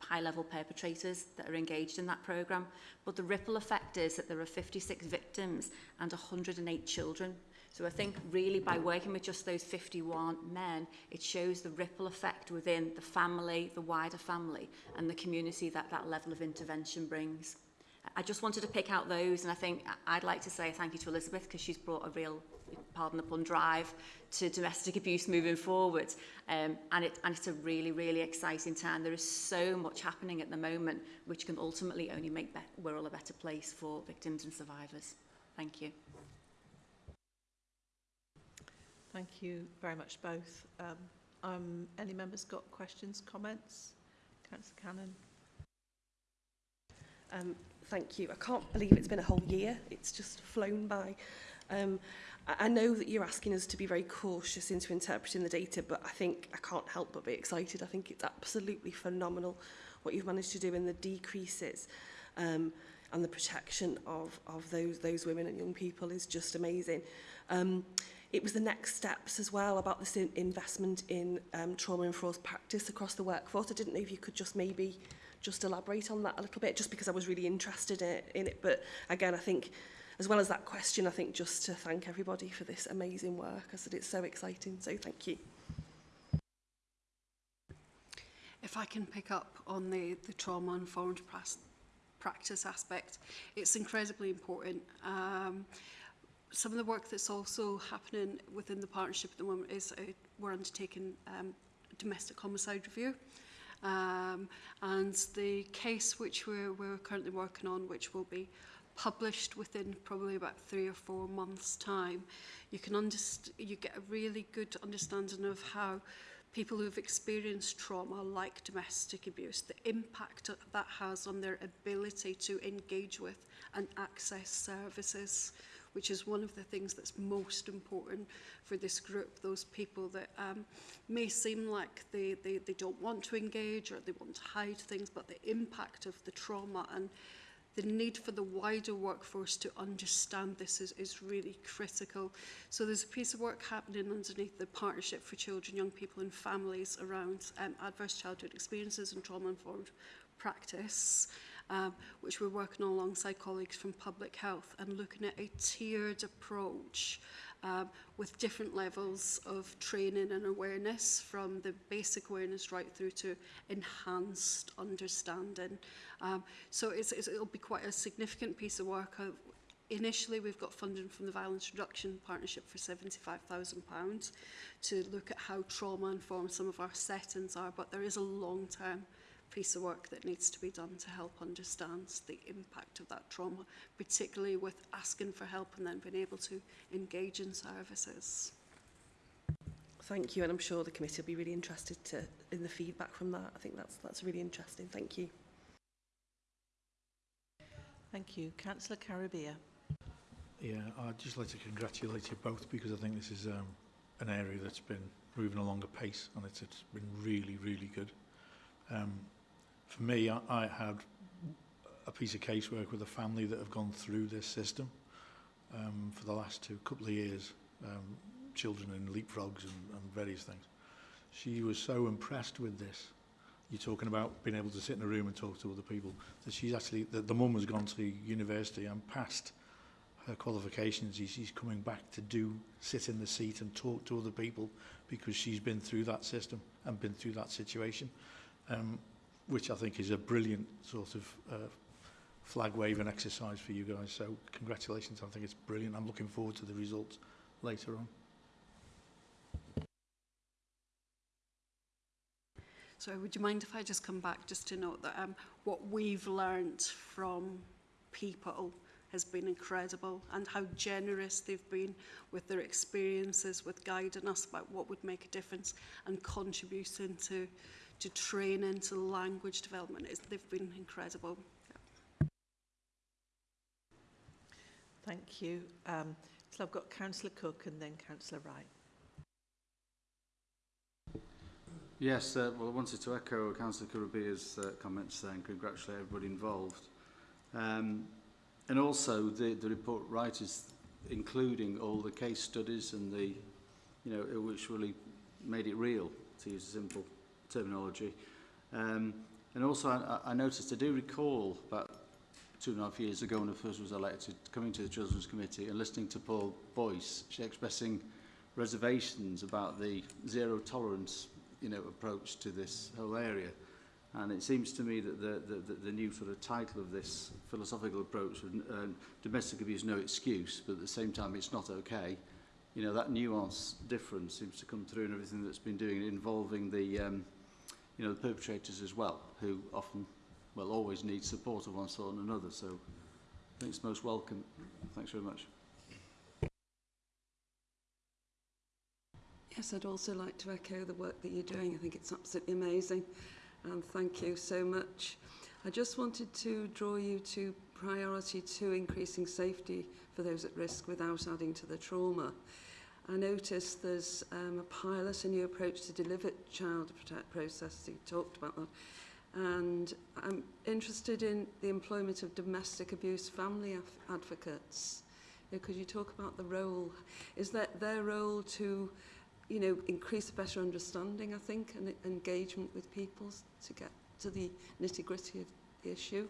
high-level perpetrators that are engaged in that programme. But the ripple effect is that there are 56 victims and 108 children So I think really by working with just those 51 men, it shows the ripple effect within the family, the wider family, and the community that that level of intervention brings. I just wanted to pick out those, and I think I'd like to say thank you to Elizabeth because she's brought a real, pardon the pun, drive to domestic abuse moving forward. Um, and, it, and it's a really, really exciting time. There is so much happening at the moment, which can ultimately only make be Wirral a better place for victims and survivors. Thank you. Thank you very much both. Um, um, any members got questions, comments? Councillor Cannon. Um, thank you. I can't believe it's been a whole year. It's just flown by. Um, I, know that you're asking us to be very cautious into interpreting the data, but I think I can't help but be excited. I think it's absolutely phenomenal what you've managed to do in the decreases um, and the protection of, of those, those women and young people is just amazing. Um, it was the next steps as well about this in investment in um, trauma-informed practice across the workforce. I didn't know if you could just maybe just elaborate on that a little bit, just because I was really interested in it. In it. But again, I think, as well as that question, I think just to thank everybody for this amazing work. I said it's so exciting, so thank you. If I can pick up on the, the trauma-informed practice aspect, it's incredibly important. Um, some of the work that's also happening within the partnership at the moment is uh, we're undertaking um, domestic homicide review. Um, and the case which we're, we're currently working on, which will be published within probably about three or four months' time, you can you get a really good understanding of how people who've experienced trauma like domestic abuse, the impact that has on their ability to engage with and access services which is one of the things that's most important for this group, those people that um, may seem like they, they, they don't want to engage or they want to hide things, but the impact of the trauma and the need for the wider workforce to understand this is, is really critical. So there's a piece of work happening underneath the Partnership for Children, Young People and Families around um, adverse childhood experiences and trauma-informed practice um, which we're working on alongside colleagues from public health and looking at a tiered approach um, with different levels of training and awareness from the basic awareness right through to enhanced understanding. Um, so it's, it's, it'll be quite a significant piece of work. Uh, initially we've got funding from the Violence Reduction Partnership for £75,000 to look at how trauma informs some of our settings are, but there is a long-term piece of work that needs to be done to help understand the impact of that trauma, particularly with asking for help and then being able to engage in services. Thank you, and I'm sure the committee will be really interested to, in the feedback from that. I think that's, that's really interesting. Thank you. Thank you. Councillor Caribea. Yeah, I'd just like to congratulate you both because I think this is um, an area that's been moving along a pace and it's, it's been really, really good. Um, for me, I, I had a piece of casework with a family that have gone through this system um, for the last two couple of years, um, children in leapfrogs and, and various things. She was so impressed with this. You're talking about being able to sit in a room and talk to other people. That she's actually, that the mum has gone to university and passed her qualifications. She's coming back to do, sit in the seat and talk to other people because she's been through that system and been through that situation. Um, which I think is a brilliant sort of uh, flag waving exercise for you guys. So congratulations. I think it's brilliant. I'm looking forward to the results later on. So would you mind if I just come back just to note that um, what we've learnt from people has been incredible and how generous they've been with their experiences, with guiding us about what would make a difference and contributing to, to training, to language development. It's, they've been incredible. Thank you. Um, so I've got Councillor Cook and then Councillor Wright. Yes, uh, well, I wanted to echo Councillor Carubia's uh, comments there and congratulate everybody involved. Um, and also the, the report writers, including all the case studies and the, you know, which really made it real, to use a simple terminology. Um, and also, I, I noticed, I do recall about two and a half years ago when I first was elected, coming to the Children's Committee and listening to Paul Boyce expressing reservations about the zero tolerance you know, approach to this whole area. And it seems to me that the, the, the new sort of title of this philosophical approach, um, domestic abuse, no excuse, but at the same time it's not okay, you know, that nuance difference seems to come through in everything that's been doing involving the, um, you know, the perpetrators as well, who often, well, always need support of one sort and another. So I think it's most welcome. Thanks very much. Yes, I'd also like to echo the work that you're doing. I think it's absolutely amazing. And thank you so much. I just wanted to draw you to priority to increasing safety for those at risk without adding to the trauma. I noticed there's um, a pilot, a new approach to deliver child protect process. You talked about that. And I'm interested in the employment of domestic abuse family advocates. You know, could you talk about the role? Is that their role to, you know, increase better understanding, I think, and engagement with people to get to the nitty gritty of the issue?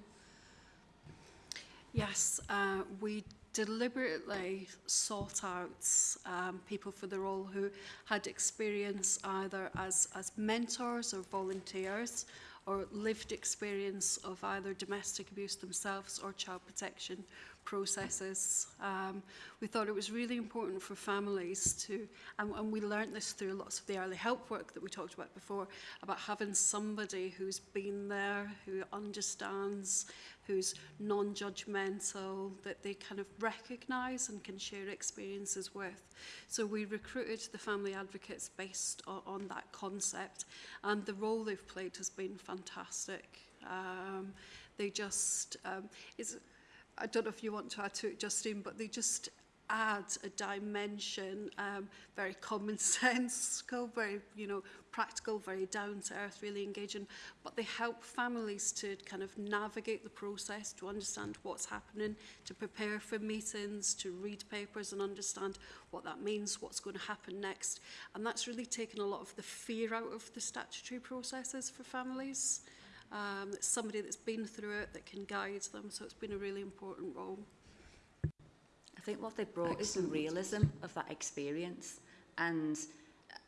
Yes, uh, we deliberately sought out um, people for the role who had experience either as, as mentors or volunteers or lived experience of either domestic abuse themselves or child protection processes. Um, we thought it was really important for families to, and, and we learned this through lots of the early help work that we talked about before, about having somebody who's been there, who understands, who's non-judgmental, that they kind of recognise and can share experiences with. So we recruited the family advocates based on, on that concept, and the role they've played has been fantastic. Um, they just, um, it's, I don't know if you want to add to it, Justine, but they just add a dimension, um, very common [LAUGHS] sense, very, you know, practical, very down to earth, really engaging, but they help families to kind of navigate the process, to understand what's happening, to prepare for meetings, to read papers and understand what that means, what's going to happen next. And that's really taken a lot of the fear out of the statutory processes for families. Um, somebody that's been through it that can guide them, so it's been a really important role. I think what they brought Excellent. is the realism of that experience and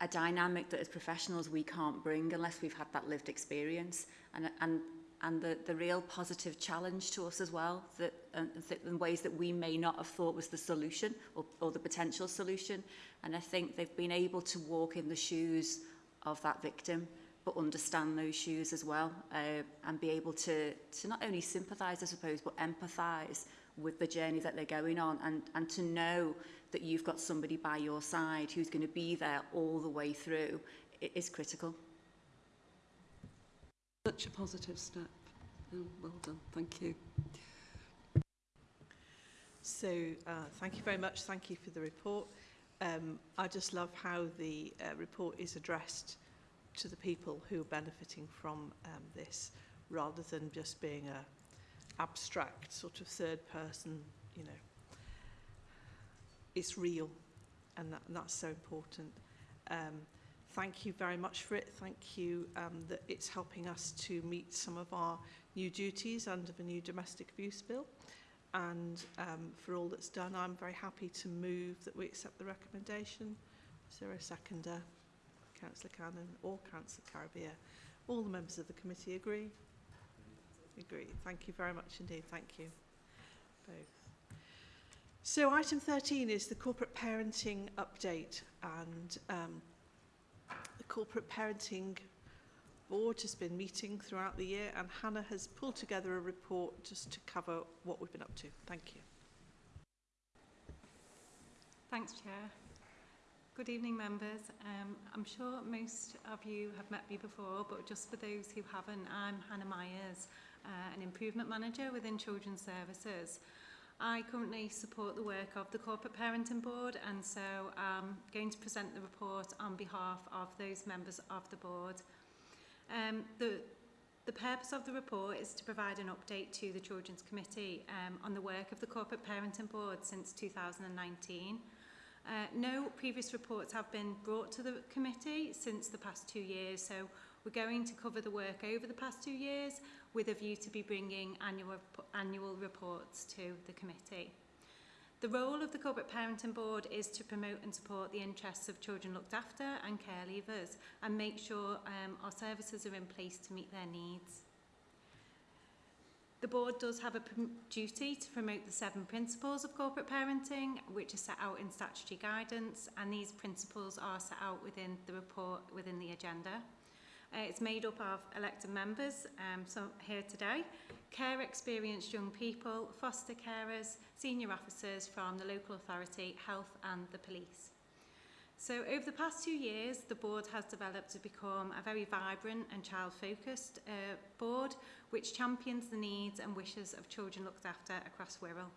a dynamic that as professionals we can't bring unless we've had that lived experience and, and, and the, the real positive challenge to us as well that uh, th in ways that we may not have thought was the solution or, or the potential solution and I think they've been able to walk in the shoes of that victim but understand those shoes as well uh, and be able to, to not only sympathise, I suppose, but empathise with the journey that they're going on and, and to know that you've got somebody by your side who's going to be there all the way through it is critical. Such a positive step. Oh, well done. Thank you. So uh, thank you very much. Thank you for the report. Um, I just love how the uh, report is addressed to the people who are benefiting from um, this rather than just being a abstract sort of third person, you know. It's real and, that, and that's so important. Um, thank you very much for it. Thank you um, that it's helping us to meet some of our new duties under the new domestic abuse bill. And um, for all that's done, I'm very happy to move that we accept the recommendation. Is there a seconder? Councillor Cannon or Councillor Carabia. All the members of the committee agree? Agree. Thank you very much indeed. Thank you both. So item 13 is the corporate parenting update and um, the corporate parenting board has been meeting throughout the year and Hannah has pulled together a report just to cover what we've been up to. Thank you. Thanks, Chair. Good evening, members. Um, I'm sure most of you have met me before, but just for those who haven't, I'm Hannah Myers, uh, an improvement manager within Children's Services. I currently support the work of the Corporate Parenting Board, and so I'm going to present the report on behalf of those members of the board. Um, the, the purpose of the report is to provide an update to the Children's Committee um, on the work of the Corporate Parenting Board since 2019. Uh, no previous reports have been brought to the committee since the past two years, so we're going to cover the work over the past two years with a view to be bringing annual, annual reports to the committee. The role of the Corporate Parenting Board is to promote and support the interests of children looked after and care leavers and make sure um, our services are in place to meet their needs. The board does have a duty to promote the seven principles of corporate parenting, which are set out in statutory guidance, and these principles are set out within the report within the agenda. Uh, it's made up of elected members, um, so here today, care experienced young people, foster carers, senior officers from the local authority, health and the police. So over the past two years, the board has developed to become a very vibrant and child-focused uh, board, which champions the needs and wishes of children looked after across Wirral.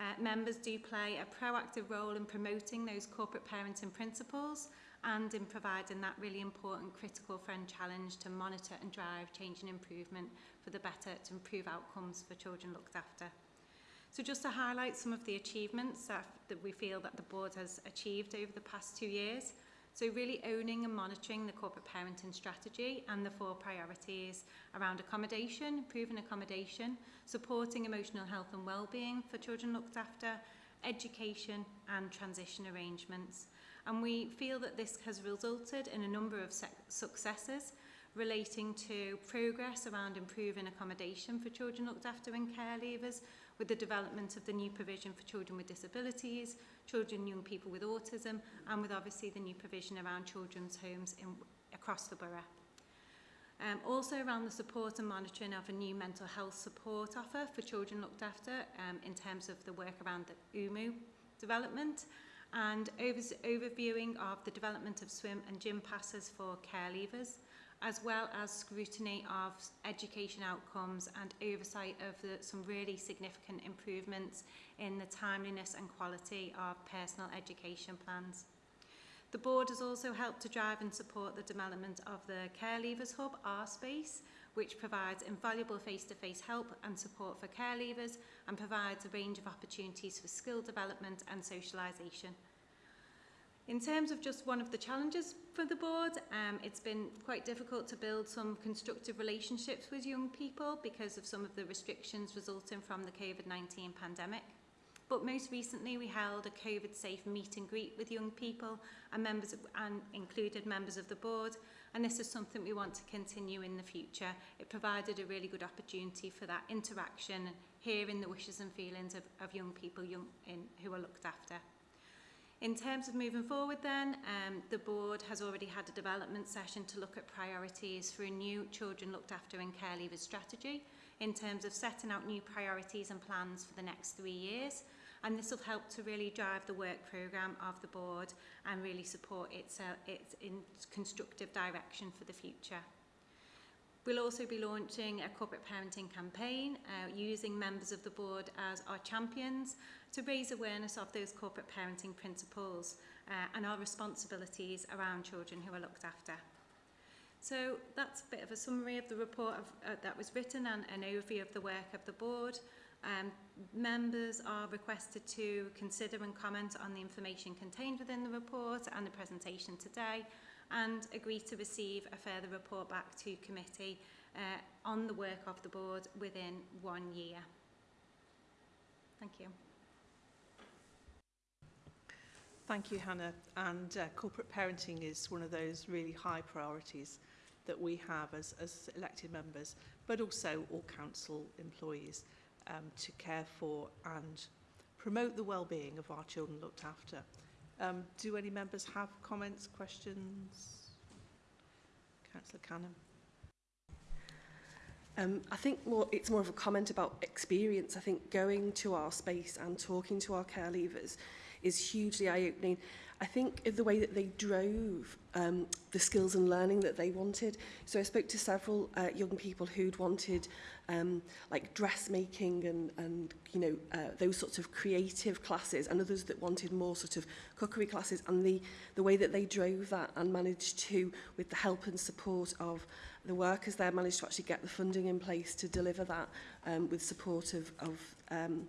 Uh, members do play a proactive role in promoting those corporate parenting principles and in providing that really important critical friend challenge to monitor and drive change and improvement for the better to improve outcomes for children looked after. So just to highlight some of the achievements that, that we feel that the board has achieved over the past two years. So really owning and monitoring the corporate parenting strategy and the four priorities around accommodation, proven accommodation, supporting emotional health and well-being for children looked after, education and transition arrangements. And we feel that this has resulted in a number of successes relating to progress around improving accommodation for children looked after and care leavers, with the development of the new provision for children with disabilities, children and young people with autism, and with obviously the new provision around children's homes in, across the borough. Um, also around the support and monitoring of a new mental health support offer for children looked after um, in terms of the work around the UMU development and over overviewing of the development of swim and gym passes for care leavers as well as scrutiny of education outcomes and oversight of the, some really significant improvements in the timeliness and quality of personal education plans. The board has also helped to drive and support the development of the Care Leavers Hub, R Space, which provides invaluable face-to-face -face help and support for care leavers and provides a range of opportunities for skill development and socialisation. In terms of just one of the challenges for the board, um, it's been quite difficult to build some constructive relationships with young people because of some of the restrictions resulting from the COVID-19 pandemic. But most recently, we held a COVID-safe meet and greet with young people and members of, and included members of the board. And this is something we want to continue in the future. It provided a really good opportunity for that interaction and hearing the wishes and feelings of, of young people young in, who are looked after. In terms of moving forward then, um, the board has already had a development session to look at priorities for a new children looked after and care leavers strategy in terms of setting out new priorities and plans for the next three years. And this will help to really drive the work programme of the board and really support its, uh, its in constructive direction for the future. We'll also be launching a corporate parenting campaign uh, using members of the board as our champions to raise awareness of those corporate parenting principles uh, and our responsibilities around children who are looked after. So that's a bit of a summary of the report of, uh, that was written and an overview of the work of the board. Um, members are requested to consider and comment on the information contained within the report and the presentation today and agree to receive a further report back to committee uh, on the work of the board within one year. Thank you. Thank you, Hannah. And uh, corporate parenting is one of those really high priorities that we have as, as elected members, but also all council employees um, to care for and promote the well-being of our children looked after. Um, do any members have comments, questions? Councillor Cannon. Um, I think more, it's more of a comment about experience. I think going to our space and talking to our care leavers is hugely eye-opening. I think the way that they drove um, the skills and learning that they wanted. So I spoke to several uh, young people who'd wanted um, like dressmaking and, and you know, uh, those sorts of creative classes and others that wanted more sort of cookery classes and the, the way that they drove that and managed to, with the help and support of the workers there, managed to actually get the funding in place to deliver that um, with support of, of um,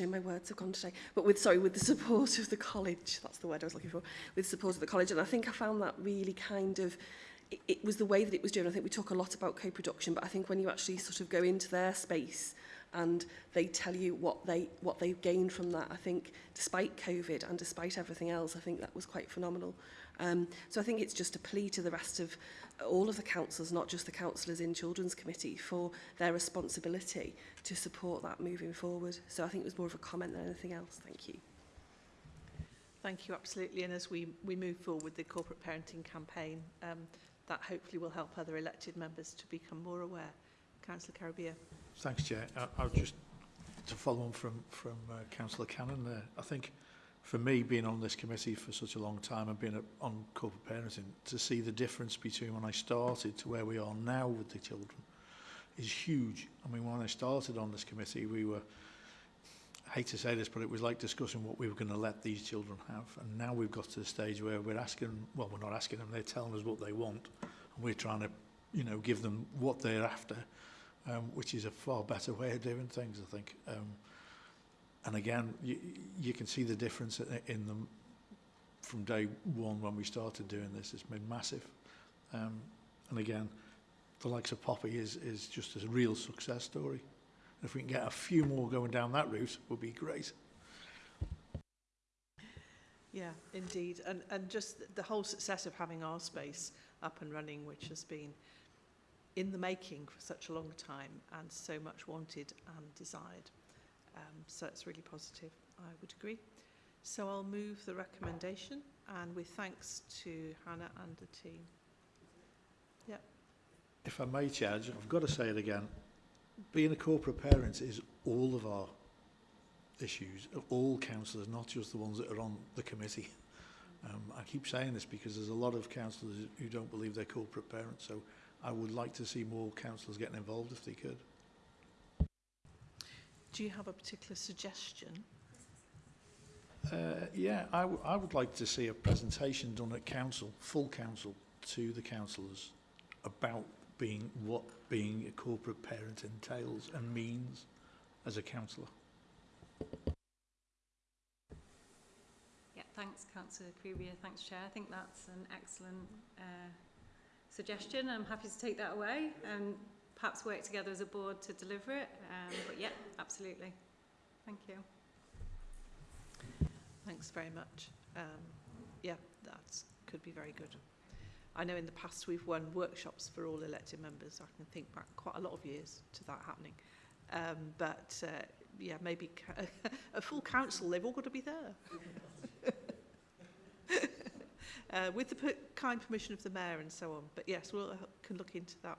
know, my words have gone today, but with, sorry, with the support of the college, that's the word I was looking for, with support of the college, and I think I found that really kind of, it, it was the way that it was done. I think we talk a lot about co-production, but I think when you actually sort of go into their space and they tell you what they what they've gained from that, I think despite COVID and despite everything else, I think that was quite phenomenal. Um, so I think it's just a plea to the rest of all of the councils, not just the councillors in Children's Committee, for their responsibility to support that moving forward. So I think it was more of a comment than anything else. Thank you. Thank you, absolutely. And as we, we move forward with the corporate parenting campaign, um, that hopefully will help other elected members to become more aware. Councillor Carabia. Thanks, Chair. I, I'll just to follow on from, from uh, Councillor Cannon there. I think for me, being on this committee for such a long time and being a, on corporate parenting, to see the difference between when I started to where we are now with the children is huge. I mean, when I started on this committee, we were, I hate to say this, but it was like discussing what we were going to let these children have. And now we've got to the stage where we're asking, well, we're not asking them, they're telling us what they want. And we're trying to, you know, give them what they're after, um, which is a far better way of doing things, I think. Um, and again, you, you can see the difference in them from day one when we started doing this. It's been massive. Um, and again, the likes of Poppy is, is just a real success story. If we can get a few more going down that route, would be great. Yeah, indeed. And, and just the whole success of having our space up and running, which has been in the making for such a long time and so much wanted and desired. Um, so it's really positive, I would agree. So I'll move the recommendation and with thanks to Hannah and the team. Yeah. If I may, Chair, I've got to say it again. Being a corporate parent is all of our issues, all councillors, not just the ones that are on the committee. [LAUGHS] Um, I keep saying this because there's a lot of councillors who don't believe they're corporate parents, so I would like to see more councillors getting involved if they could. Do you have a particular suggestion? Uh, yeah, I, I would like to see a presentation done at council, full council, to the councillors about being what being a corporate parent entails and means as a councillor. Yeah, thanks, Councillor Krubia. Thanks, Chair. I think that's an excellent uh, suggestion. I'm happy to take that away. Um, perhaps work together as a board to deliver it. Um, but yeah, absolutely. Thank you. Thanks very much. Um, yeah, that could be very good. I know in the past we've won workshops for all elected members. I can think back quite a lot of years to that happening. Um, but uh, yeah, maybe [LAUGHS] a full council, they've all got to be there. [LAUGHS] uh, with the kind permission of the mayor and so on. But yes, we we'll, uh, can look into that.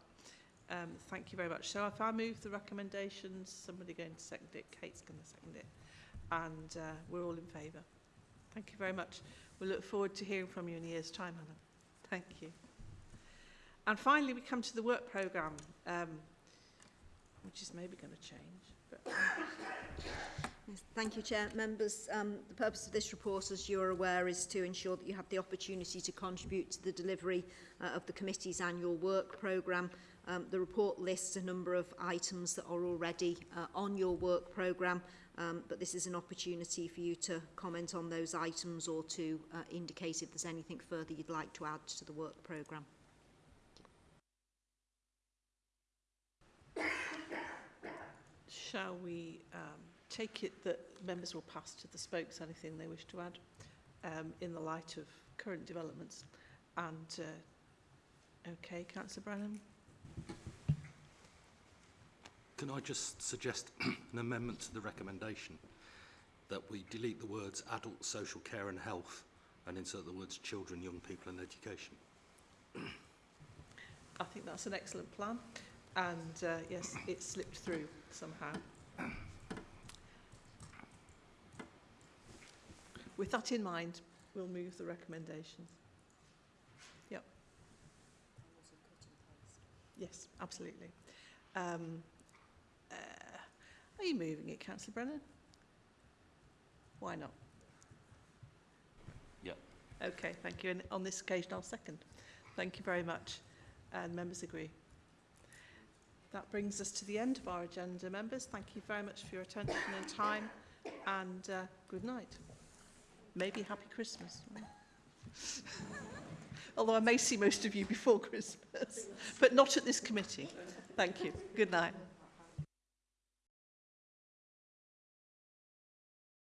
Um, thank you very much. So if I move the recommendations, somebody going to second it, Kate's going to second it, and uh, we're all in favour. Thank you very much. We look forward to hearing from you in a year's time, Hannah. Thank you. And finally, we come to the work programme, um, which is maybe going to change. But Yes, thank you, Chair. Members, um, the purpose of this report, as you're aware, is to ensure that you have the opportunity to contribute to the delivery uh, of the committee's annual work programme. Um, the report lists a number of items that are already uh, on your work programme, um, but this is an opportunity for you to comment on those items or to uh, indicate if there's anything further you'd like to add to the work programme. Shall we um, take it that members will pass to the spokes anything they wish to add um, in the light of current developments? And, uh, okay, Councillor Brennan? Can I just suggest [CLEARS THROAT] an amendment to the recommendation that we delete the words adult social care and health and insert the words children, young people and education? I think that's an excellent plan. And uh, yes, it slipped through somehow. With that in mind, we'll move the recommendations. Yep. Yes, absolutely. Um, are you moving it, Councillor Brennan? Why not? Yep. Okay, thank you. And on this occasion, I'll second. Thank you very much. And members agree. That brings us to the end of our agenda, members. Thank you very much for your attention and time. And uh, good night. Maybe happy Christmas. [LAUGHS] Although I may see most of you before Christmas, but not at this committee. Thank you. Good night.